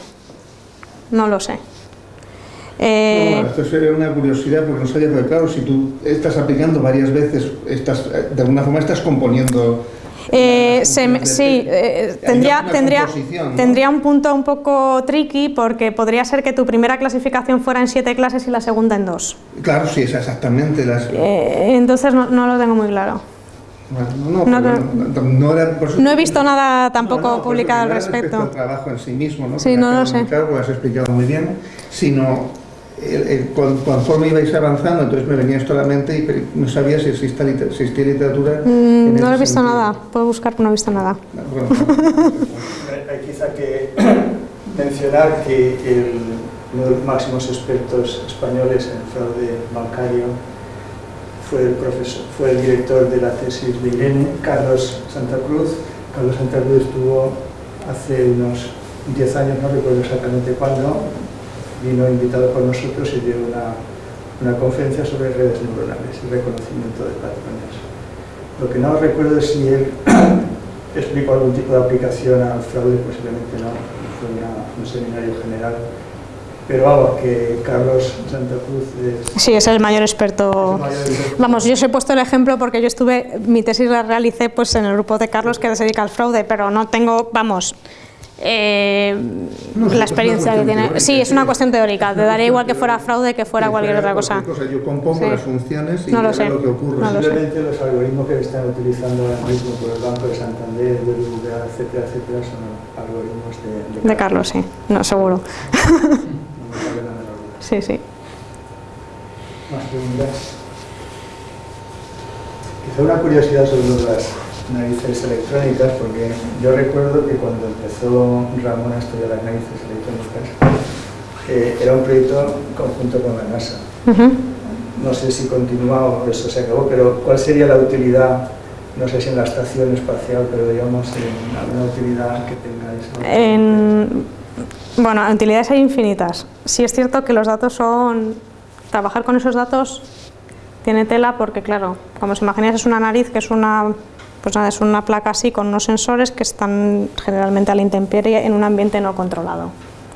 No lo sé. Eh, esto sería una curiosidad porque no sabía, pero claro, si tú estás aplicando varias veces, estás, eh, de alguna forma estás componiendo. Eh, se sí, eh, tendría, tendría, tendría un punto un poco tricky porque podría ser que tu primera clasificación fuera en siete clases y la segunda en dos. Claro, sí, es exactamente las. Eh, entonces no, no lo tengo muy claro. Bueno, no, he visto nada tampoco publicado al era respecto. al trabajo en sí mismo, ¿no? Sí, no lo sé. Claro, porque has explicado muy bien, sino el- el- cuan- conforme ibais avanzando, entonces me venía esto a la mente y pero no sabía si liter- existía literatura. Mm, no he visto sentido. nada, puedo buscar, pero no he visto nada. Bueno, Hay quizá que mencionar que el- uno de los máximos expertos españoles en fraude bancario fue el, profesor, fue el director de la tesis de Irene, Carlos Santa Cruz. Carlos Santa Cruz estuvo hace unos 10 años, no recuerdo exactamente cuándo, vino invitado por nosotros y dio una, una conferencia sobre redes neuronales y reconocimiento de patrones. Lo que no recuerdo es si él explicó algún tipo de aplicación al fraude, posiblemente no, fue una- un seminario general. Pero vamos, que Carlos Santa Cruz es... Sí, es el mayor experto. es mayor Vamos, yo os he puesto el ejemplo porque yo estuve, mi tesis la realicé pues en el grupo de Carlos que se dedica al fraude, pero no tengo, vamos, eh, No, la experiencia que tiene. teórica, Sí, es una cuestión teórica. Te daría igual que fuera fraude que fuera Que cualquier otra cosa. Yo compongo Sí. las funciones y No lo sé. lo que ocurre. No lo sé. Posiblemente los algoritmos que están utilizando ahora mismo por el Banco de Santander, BBVA, etcétera, etcétera, son algoritmos de, De Carlos, sí, no, seguro. Sí, sí. Más preguntas. Quizá una curiosidad sobre las narices electrónicas, porque yo recuerdo que cuando empezó Ramón a estudiar las narices electrónicas, eh, era un proyecto conjunto con la NASA. Ujú. No sé si continúa o eso se acabó, pero ¿cuál sería la utilidad no sé si en la estación espacial, pero digamos en alguna utilidad que tengáis. En, bueno, utilidades hay infinitas. Sí es cierto que los datos son... Trabajar con esos datos tiene tela porque, claro, como os imagináis es una nariz que es una, pues nada, es una placa así con unos sensores que están generalmente a la intemperie en un ambiente no controlado.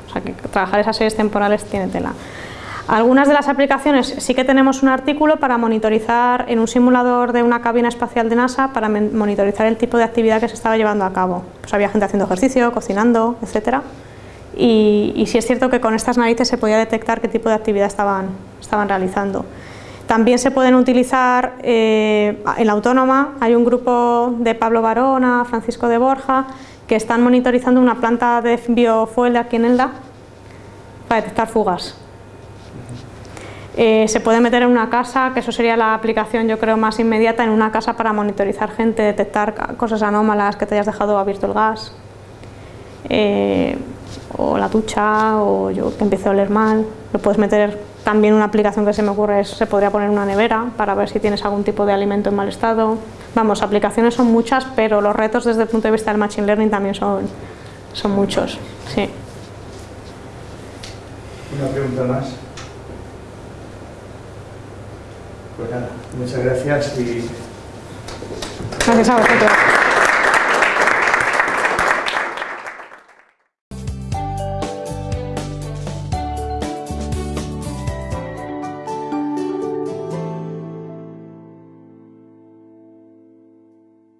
O sea que trabajar esas series temporales tiene tela. Algunas de las aplicaciones sí que tenemos un artículo para monitorizar en un simulador de una cabina espacial de NASA para monitorizar el tipo de actividad que se estaba llevando a cabo. Pues había gente haciendo ejercicio, cocinando, etcétera. Y, y sí es cierto que con estas narices se podía detectar qué tipo de actividad estaban, estaban realizando. También se pueden utilizar eh, en la autónoma, hay un grupo de Pablo Barona, Francisco de Borja, que están monitorizando una planta de biofuel aquí en Elda para detectar fugas. Eh, se puede meter en una casa, que eso sería la aplicación yo creo más inmediata, en una casa para monitorizar gente, detectar cosas anómalas, que te hayas dejado abierto el gas, eh, o la ducha, o yo que empiece a oler mal, lo puedes meter también una aplicación que se me ocurre es, se podría poner una nevera para ver si tienes algún tipo de alimento en mal estado. Vamos, aplicaciones son muchas, pero los retos desde el punto de vista del Machine Learning también son, son muchos. Sí. Una pregunta más. Pues nada, muchas gracias y Gracias a vosotros.